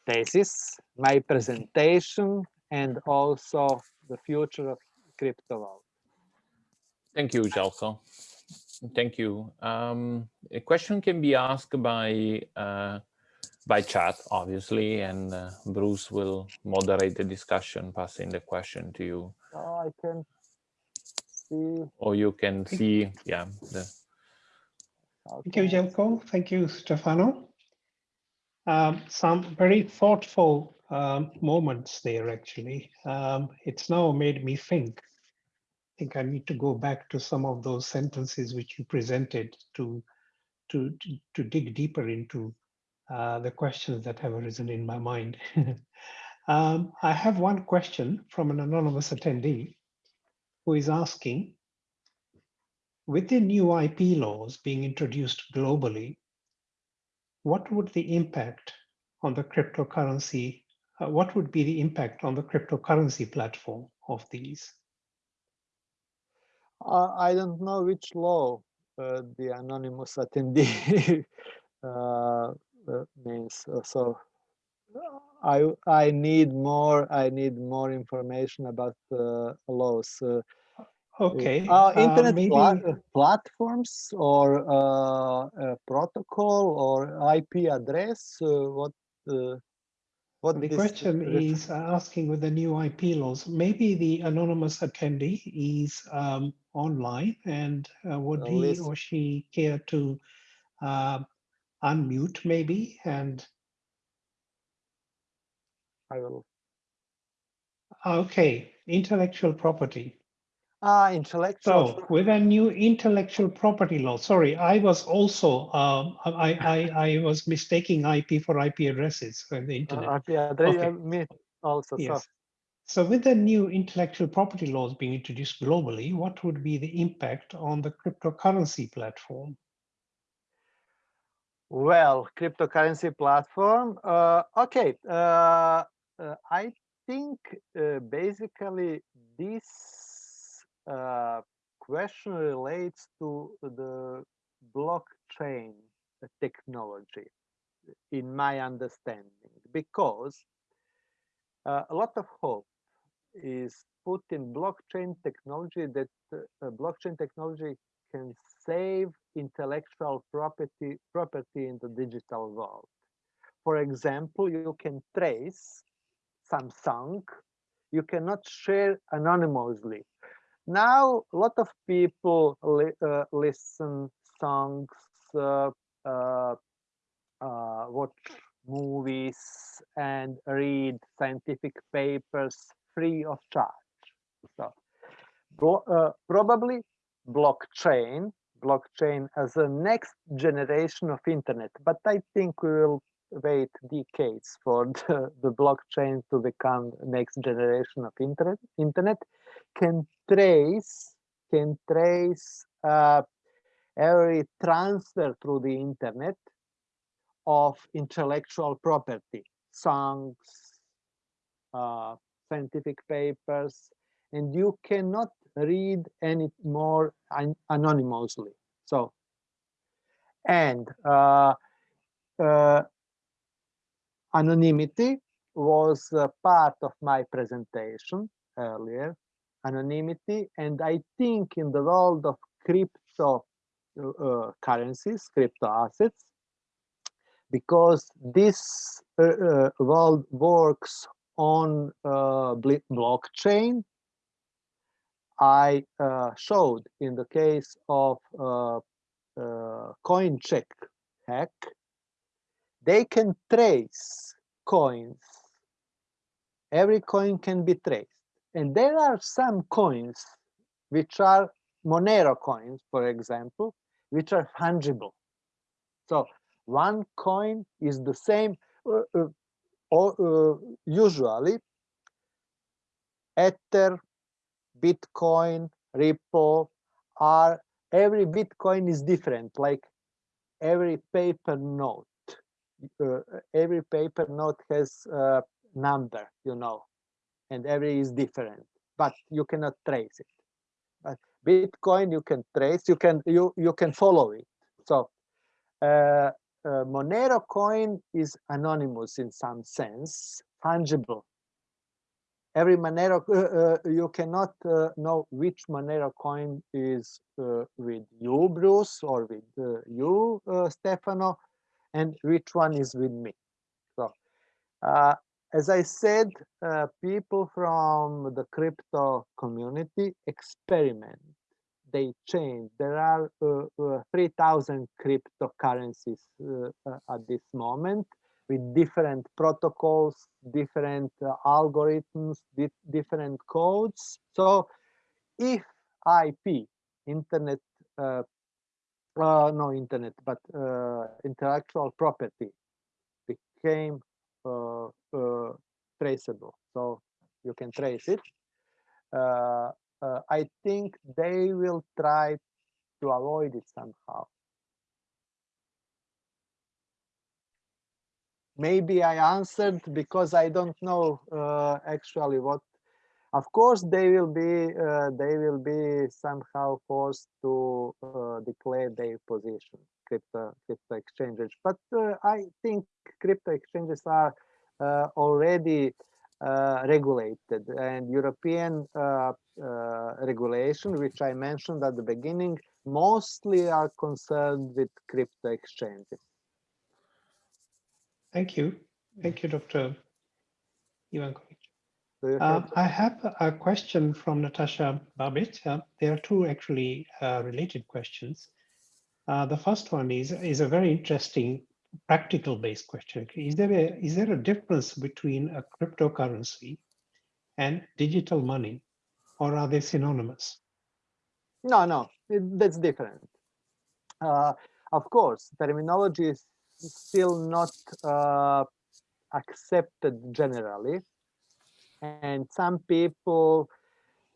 thesis, my presentation, and also the future of crypto world. Thank you, Željko. Thank you. Um, a question can be asked by uh, by chat, obviously, and uh, Bruce will moderate the discussion, passing the question to you. Oh, I can see. Or you can see, yeah. The... Thank you, Željko. Thank you, Stefano. Um, some very thoughtful um, moments there, actually. Um, it's now made me think I think I need to go back to some of those sentences which you presented to to to, to dig deeper into uh, the questions that have arisen in my mind. um, I have one question from an anonymous attendee who is asking, with the new IP laws being introduced globally, what would the impact on the cryptocurrency, uh, what would be the impact on the cryptocurrency platform of these? Uh, I don't know which law uh, the anonymous attendee uh, uh means. Uh, so I I need more. I need more information about the laws. Uh, uh, okay. internet maybe... pla platforms or protocol or IP address. what? What the question is asking with the new IP laws, maybe the anonymous attendee is um, online and uh, would he or she care to uh, unmute maybe and I will. Okay, intellectual property. Ah, intellectual. So with a new intellectual property law, sorry, I was also, um, I, I, I was mistaking IP for IP addresses on the internet. Uh, IP address, okay. me also. Yes. So. so with the new intellectual property laws being introduced globally, what would be the impact on the cryptocurrency platform? Well, cryptocurrency platform. Uh, okay, uh, uh I think uh, basically this uh, question relates to the blockchain technology in my understanding because uh, a lot of hope is put in blockchain technology that uh, blockchain technology can save intellectual property property in the digital world. For example, you can trace some song you cannot share anonymously. Now, a lot of people li uh, listen songs, uh, uh, uh watch movies, and read scientific papers free of charge. So, uh, probably blockchain, blockchain as a next generation of internet. But I think we will wait decades for the, the blockchain to become next generation of internet. Internet can trace can trace uh, every transfer through the internet of intellectual property, songs, uh, scientific papers, and you cannot read any more an anonymously. So, and uh, uh, anonymity was part of my presentation earlier, anonymity, and I think in the world of crypto uh, currencies, crypto assets, because this uh, uh, world works on uh, blockchain, I uh, showed in the case of uh, coin check hack they can trace coins. Every coin can be traced. And there are some coins which are Monero coins, for example, which are fungible. So one coin is the same, uh, uh, uh, usually Ether, Bitcoin, Ripple are, every Bitcoin is different, like every paper note every paper note has a number, you know, and every is different, but you cannot trace it. But Bitcoin you can trace, you can you you can follow it. So uh, uh, Monero coin is anonymous in some sense, fungible. Every Monero, uh, uh, you cannot uh, know which Monero coin is with you, Bruce, or with you, Stefano, and which one is with me. So, uh, as I said, uh, people from the crypto community experiment. They change. There are uh, uh 3,000 cryptocurrencies uh, uh, at this moment with different protocols, different algorithms, di different codes. So if IP, Internet uh, no internet, but uh, intellectual property became uh, uh traceable. So you can trace it. Uh, uh, I think they will try to avoid it somehow. Maybe I answered because I don't know actually what of course, they will be uh, they will be somehow forced to uh, declare their position, crypto crypto exchanges. But uh, I think crypto exchanges are uh, already uh, regulated, and European uh, regulation, which I mentioned at the beginning, mostly are concerned with crypto exchanges. Thank you. Thank you, Dr. Ivankovic. Uh, I have a question from Natasha Babic. Uh, there are two actually uh, related questions. Uh, the first one is, is a very interesting practical based question. Is there, a, is there a difference between a cryptocurrency and digital money, or are they synonymous? No, no, that's different. Uh, of course, terminology is still not uh, accepted generally and some people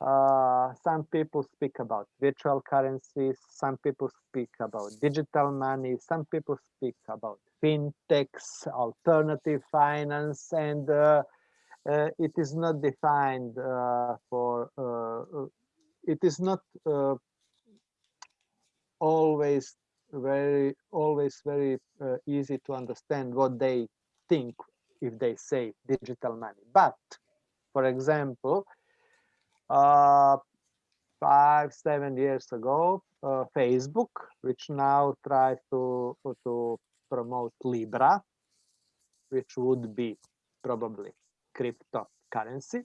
uh, some people speak about virtual currencies some people speak about digital money some people speak about fintechs alternative finance and uh, uh, it is not defined uh, for uh, uh, it is not always very always very easy to understand what they think if they say digital money. But for example uh, five seven years ago uh, facebook which now tries to to promote libra which would be probably cryptocurrency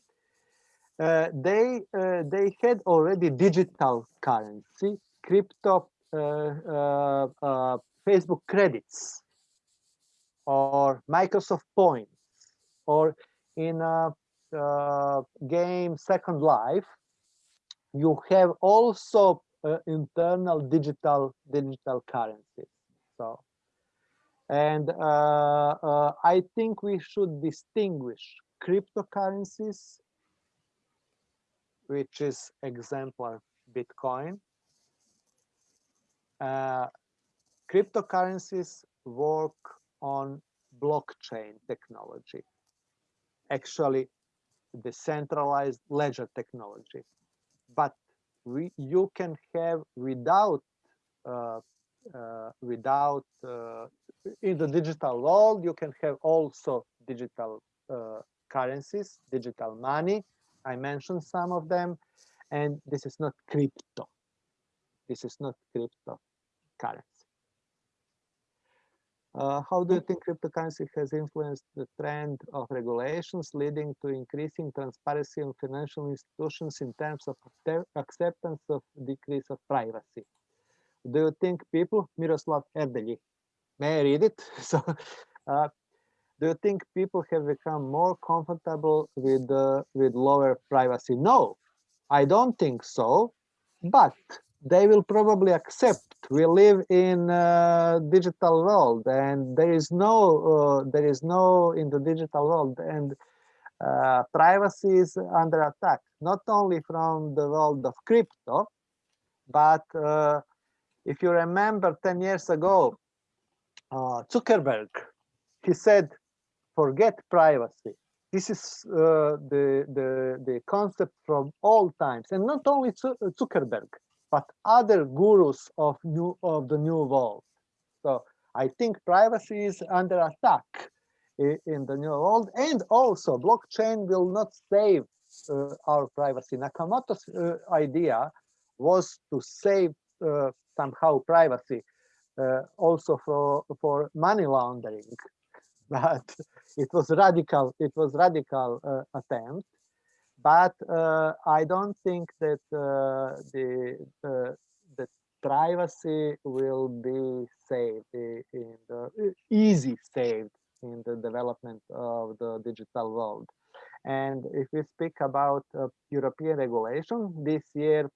uh, they uh, they had already digital currency crypto uh, uh, Facebook credits or Microsoft points or in uh, game Second Life, you have also uh, internal digital digital currencies. So, and uh, uh, I think we should distinguish cryptocurrencies, which is example Bitcoin, uh, cryptocurrencies work on blockchain technology, actually decentralized ledger technology. But we, you can have without uh, uh, without uh, in the digital world, you can have also digital uh, currencies, digital money. I mentioned some of them, and this is not crypto. This is not crypto currency. Uh, how do you think cryptocurrency has influenced the trend of regulations leading to increasing transparency in financial institutions in terms of acceptance of decrease of privacy? Do you think people, Miroslav Erdeli, may I read it? so, uh, do you think people have become more comfortable with uh, with lower privacy? No, I don't think so. But they will probably accept. We live in a digital world and there is no uh, there is no in the digital world and uh, privacy is under attack not only from the world of crypto but uh, if you remember 10 years ago uh, zuckerberg he said forget privacy. This is uh, the the the concept from all times and not only zuckerberg but other gurus of new of the new world. So I think privacy is under attack in the new world, and also blockchain will not save uh, our privacy. Nakamoto's uh, idea was to save uh, somehow privacy, uh, also for for money laundering, but it was radical. It was radical uh, attempt but uh, I don't think that uh, the uh, the privacy will be saved in the easy saved in the development of the digital world. And if we speak about uh, European regulation, this year,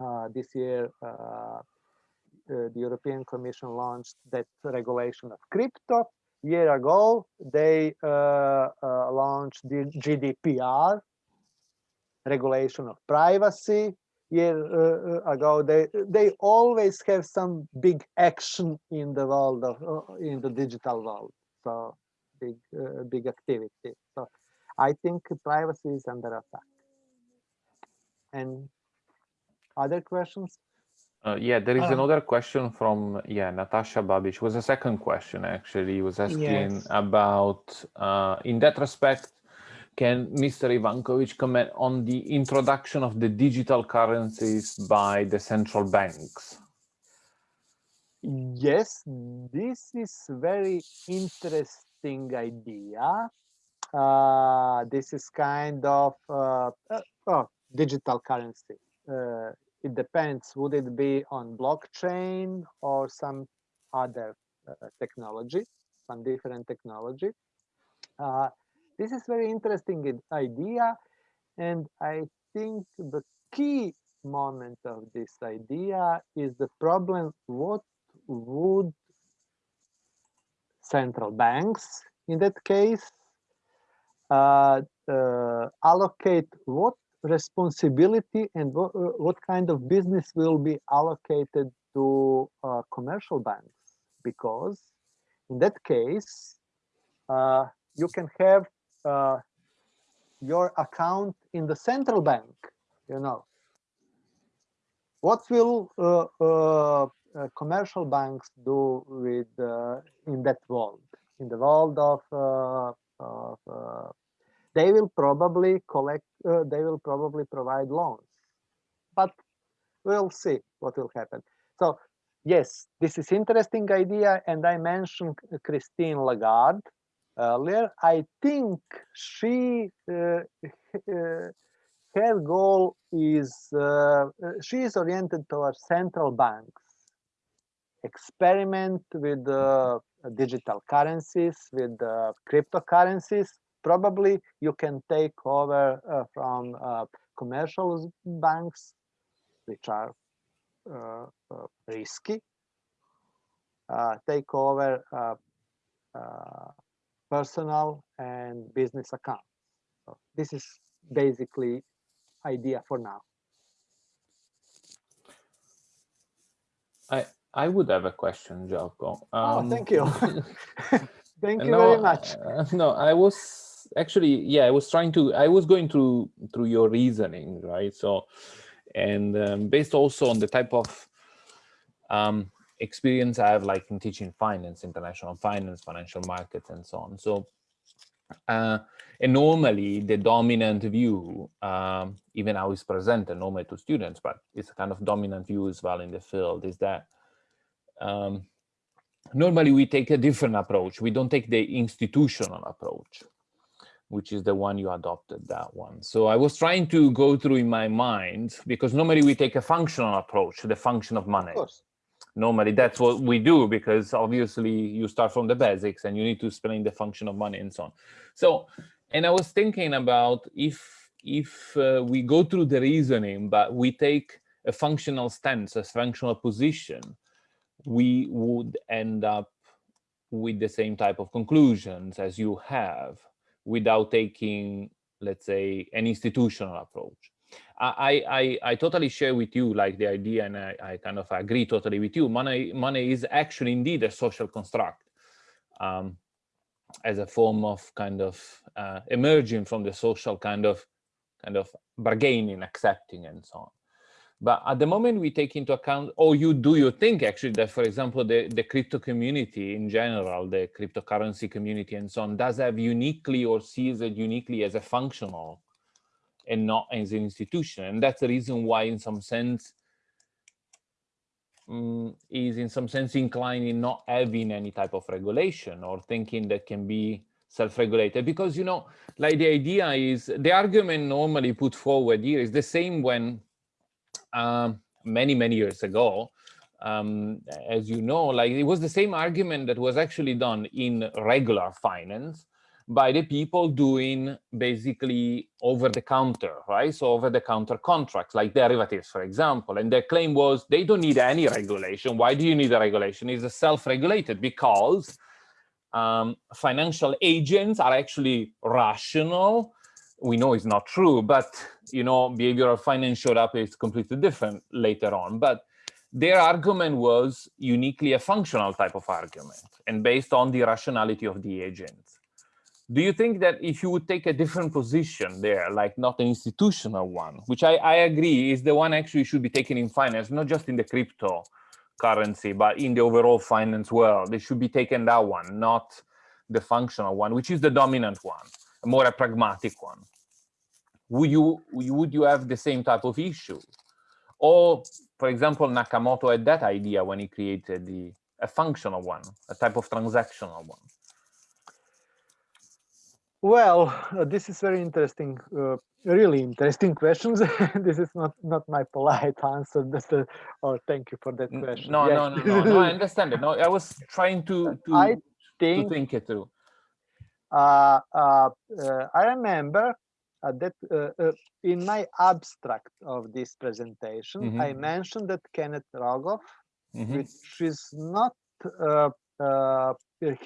uh, this year, uh, the European Commission launched that regulation of crypto. Year ago, they launched the GDPR, regulation of privacy year uh, uh, ago they they always have some big action in the world of uh, in the digital world so big uh, big activity so i think privacy is under attack and other questions uh, yeah, there is um, another question from yeah Natasha Babic. Was a second question actually. he was asking yes. about uh, in that respect can Mr. Ivankovic comment on the introduction of the digital currencies by the central banks? Yes, this is very interesting idea. Uh, this is kind of uh, uh, oh, digital currency. Uh, it depends, would it be on blockchain or some other uh, technology, some different technology. This is very interesting idea, and I think the key moment of this idea is the problem what would central banks in that case uh, uh, allocate what responsibility and what, uh, what kind of business will be allocated to uh, commercial banks? Because in that case uh, you can have uh, your account in the central bank, you know. what will uh, uh, uh, commercial banks do with in that world? In the world of, of they will probably collect, they will probably provide loans, but we'll see what will happen. So yes, this is interesting idea, and I mentioned Christine Lagarde earlier. I think she uh, uh, her goal is uh, she is oriented towards central banks experiment with uh, digital currencies with uh, cryptocurrencies probably you can take over uh, from uh, commercial banks which are uh, risky take over personal and business accounts so this is basically idea for now. I I would have a question, Željko. Um, oh, thank you. thank you no, very much. Uh, no, I was actually, yeah, I was trying to, I was going through through your reasoning, right? So, and um, based also on the type of um, experience I have, like in teaching finance, international finance, financial markets, and so on. So, uh, and normally the dominant view, um, even how it's presented normally to students, but it's a kind of dominant view as well in the field, is that um, normally we take a different approach. We don't take the institutional approach, which is the one you adopted, that one. So I was trying to go through in my mind, because normally we take a functional approach, the function of money. Of normally that's what we do because obviously you start from the basics and you need to explain the function of money and so on. So and i was thinking about if if uh, we go through the reasoning but we take a functional stance a functional position we would end up with the same type of conclusions as you have without taking let's say an institutional approach I, I, I totally share with you like the idea and I, I kind of agree totally with you. Money, money is actually indeed a social construct um, as a form of kind of uh, emerging from the social kind of kind of bargaining, accepting and so on. But at the moment we take into account, or you do you think actually that, for example, the, the crypto community in general, the cryptocurrency community and so on, does have uniquely or sees it uniquely as a functional and not as an institution. And that's the reason why, in some sense, um, is in some sense inclined in not having any type of regulation or thinking that can be self-regulated. Because, you know, like the idea is, the argument normally put forward here is the same when um, many, many years ago, um, as you know, like it was the same argument that was actually done in regular finance by the people doing basically over the counter, right? So over the counter contracts like derivatives, for example. And their claim was they don't need any regulation. Why do you need a regulation? It's self-regulated because um, financial agents are actually rational. We know it's not true, but you know, behavioral finance showed up is completely different later on. But their argument was uniquely a functional type of argument and based on the rationality of the agents do you think that if you would take a different position there, like not an institutional one, which I, I agree is the one actually should be taken in finance, not just in the crypto currency, but in the overall finance world, they should be taken that one, not the functional one, which is the dominant one, more a pragmatic one. Would you, would you have the same type of issue? Or, for example, Nakamoto had that idea when he created the a functional one, a type of transactional one. Well, uh, this is very interesting, uh, really interesting questions. this is not not my polite answer. That's the, oh, thank you for that question. No, yes. no, no, no, no, I understand it. No, I was trying to to, I think, to think it through. Uh, uh, uh I remember uh, that in my abstract of this presentation, mm -hmm. I mentioned that Kenneth Rogoff, mm -hmm. which is not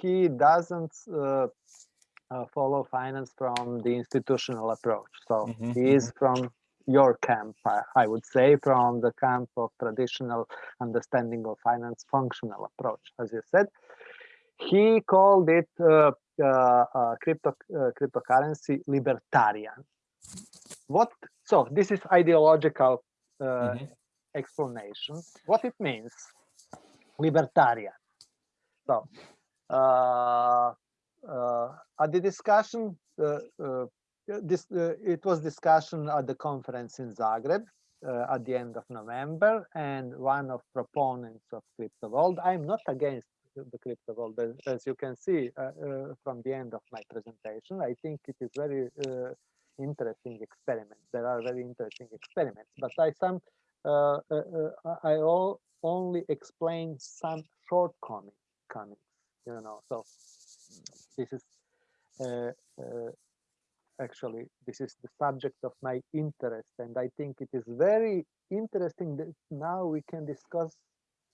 he doesn't uh, follow finance from the institutional approach. So mm -hmm. he is mm-hmm. from your camp, I, I, would say, from the camp of traditional understanding of finance functional approach, as you said. He called it uh, uh, uh crypto uh, cryptocurrency libertarian. What? So this is ideological mm -hmm. explanation what it means libertarian so uh, uh, at the discussion uh, uh this uh, it was discussion at the conference in zagreb uh, at the end of november and one of proponents of crypto world i'm not against the crypto world as you can see from the end of my presentation i think it is very interesting experiment There are very interesting experiments, but I some uh, uh, uh I all only explain some shortcomings. You know, so this is uh, uh, actually this is the subject of my interest, and I think it is very interesting that now we can discuss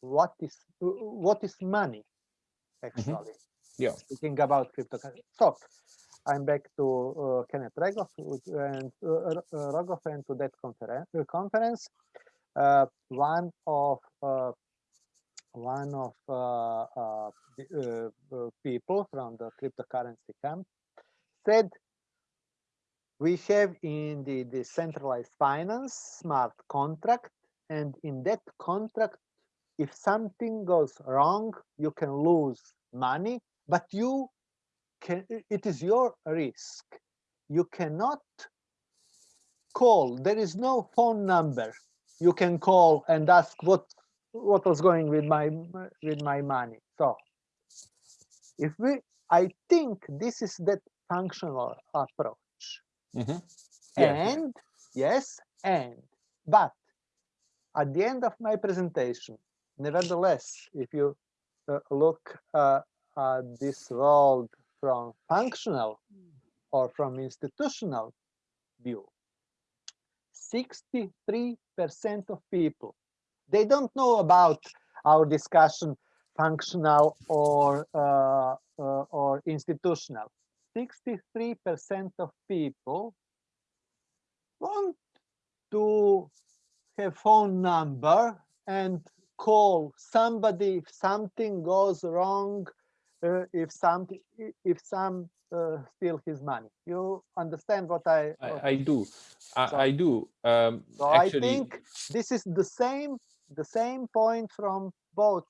what is what is money mm-hmm. actually. Mm -hmm. Yeah. Speaking about cryptocurrency. So I'm back to uh, Kenneth Rogoff and uh, Rogoff and to that conferen conference. Uh, one of one of uh, uh, the, uh, people from the cryptocurrency camp said we have in the decentralized finance smart contract and in that contract if something goes wrong you can lose money but you can, it is your risk. You cannot call. There is no phone number you can call and ask what what was going with my with my money. So if we, I think this is that functional approach. Mm -hmm. yeah. And yes, and but at the end of my presentation, nevertheless, if you uh, look uh, at this world from functional or from institutional view, 63% of people, they don't know about our discussion functional or uh, uh, or institutional. 63% of people want to have phone number and call somebody if something goes wrong uh, if some if some uh, steal his money. You understand what I? What I, I, do. I, so, I do. Um, so actually... I think this is the same the same point from both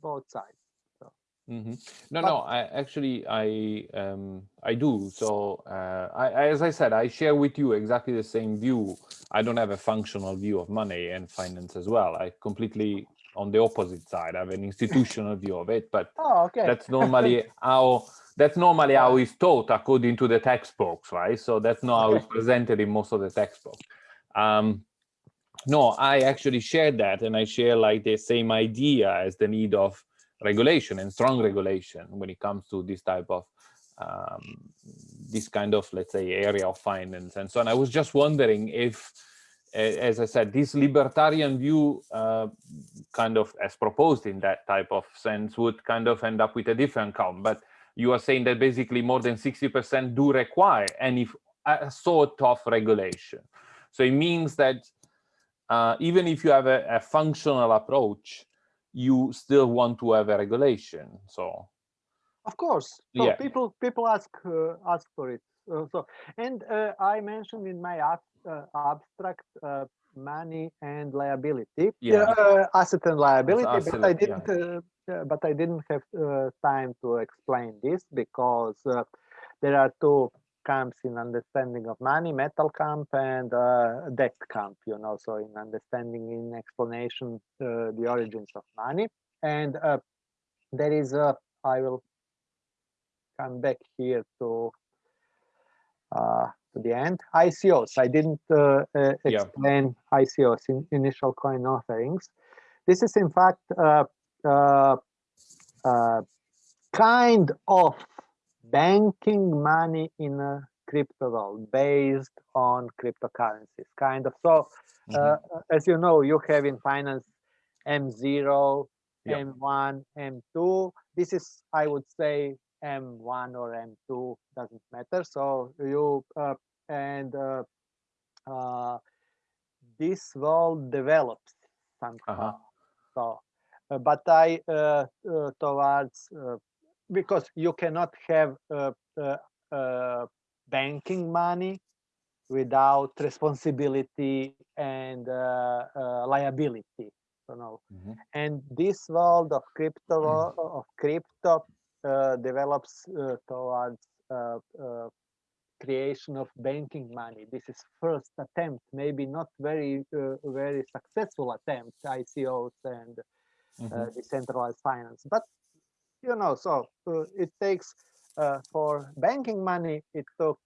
both sides. So. Mm -hmm. No, but, no. I actually I um, I do. So uh, I, as I said, I share with you exactly the same view. I don't have a functional view of money and finance as well. I completely on the opposite side. I have an institutional view of it, but oh, okay. that's normally how that's normally how it's taught according to the textbooks, right? So that's not how it's presented in most of the textbooks. Um, no, I actually share that, and I share like the same idea as the need of regulation and strong regulation when it comes to this type of um, this kind of let's say area of finance and so on. I was just wondering if as I said, this libertarian view uh, kind of as proposed in that type of sense would kind of end up with a different count. But you are saying that basically more than 60% do require any sort of regulation. So it means that uh, even if you have a, a, functional approach, you still want to have a regulation. So, of course, so yeah. people people ask uh, ask for it. Uh, so, and uh, I mentioned in my uh, abstract uh, money and liability, yeah. Uh, asset and liability, but I didn't. Yeah. but I didn't have time to explain this because there are two camps in understanding of money, metal camp and uh, debt camp, you know, so in understanding, in explanation, uh, the origins of money. And uh, there is a, I will come back here to to the end. ICOs, I didn't uh, uh, explain yeah. ICOs, in initial coin offerings. This is in fact uh, uh, uh, kind of banking money in a crypto world based on cryptocurrencies, kind of. So, mm -hmm. as you know, you have in finance M0, yep. M1, M2. This is, I would say, M1 or M2 doesn't matter. So you uh, and uh, uh, this world develops somehow. -huh. So, uh, but I uh, uh, towards because you cannot have banking money without responsibility and uh, uh, liability. You know, mm -hmm. and this world of crypto of crypto uh, develops uh, towards uh, creation of banking money. This is first attempt, maybe not very very successful attempt, ICOs and mm -hmm. decentralized finance, but you know, so it takes for banking money, it took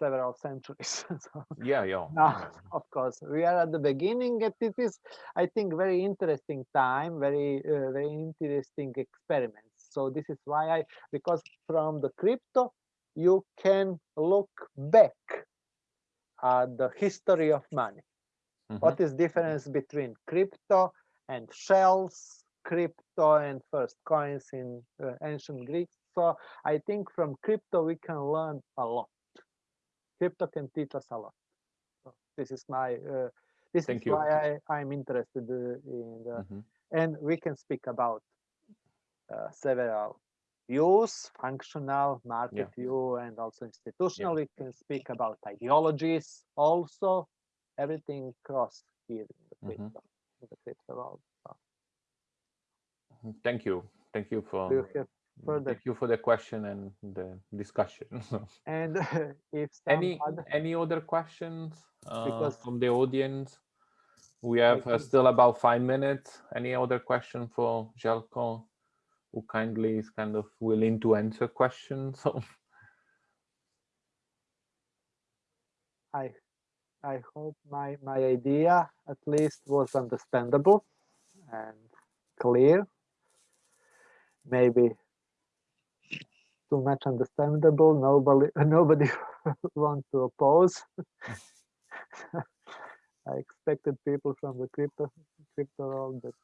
several centuries. so yeah, yeah. Now, of course, we are at the beginning. And it is, I think, very interesting time, very, uh, very interesting experiments. So this is why I, because from the crypto, you can look back at the history of money. Mm -hmm. What is difference between crypto and shells, crypto and first coins in uh, ancient Greek? So I think from crypto we can learn a lot crypto can teach us a lot. So this is my uh, this Thank is you. why I I'm interested uh, in the, mm -hmm. and we can speak about uh, several views, functional, market yeah. view, and also institutional. Yeah. We can speak about ideologies, also everything cross here in the crypto, mm -hmm. in the crypto world. Thank you. Thank you for. Further. Thank you for the question and the discussion. and if any other... any other questions uh, because from the audience, we have uh, still about five minutes. Any other question for Željko, who kindly is kind of willing to answer questions? I I hope my my idea at least was understandable and clear. Maybe too much understandable. Nobody nobody want to oppose. I expected people from the crypto crypto world but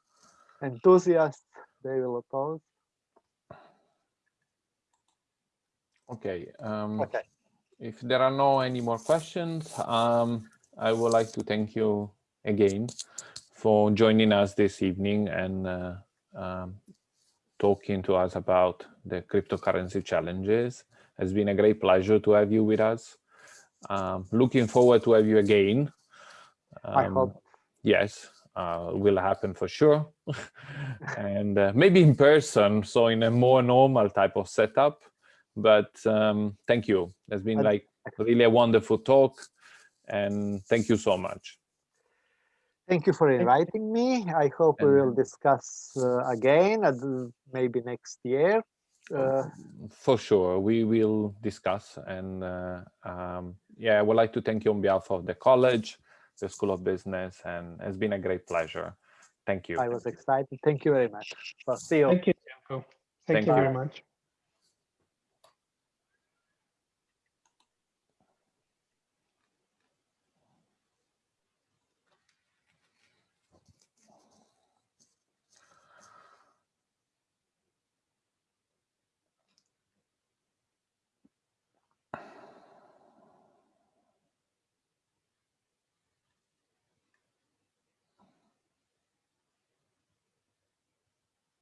enthusiasts they will oppose. Okay. Um, okay. If there are no any more questions, um, I would like to thank you again for joining us this evening and uh, um, talking to us about the cryptocurrency challenges. It's been a great pleasure to have you with us. Um, looking forward to have you again. Um, I hope. Yes, uh, will happen for sure. and uh, maybe in person, so in a more normal type of setup. But um, thank you. It's been like really a wonderful talk. And thank you so much. Thank you for inviting me. I hope we will discuss uh, again, uh, maybe next year. Uh, for sure, we will discuss. And uh, um, yeah, I would like to thank you on behalf of the college, the School of Business, and it's been a great pleasure. Thank you. I was excited. Thank you very much. see you. Thank you. Thank, thank you very much.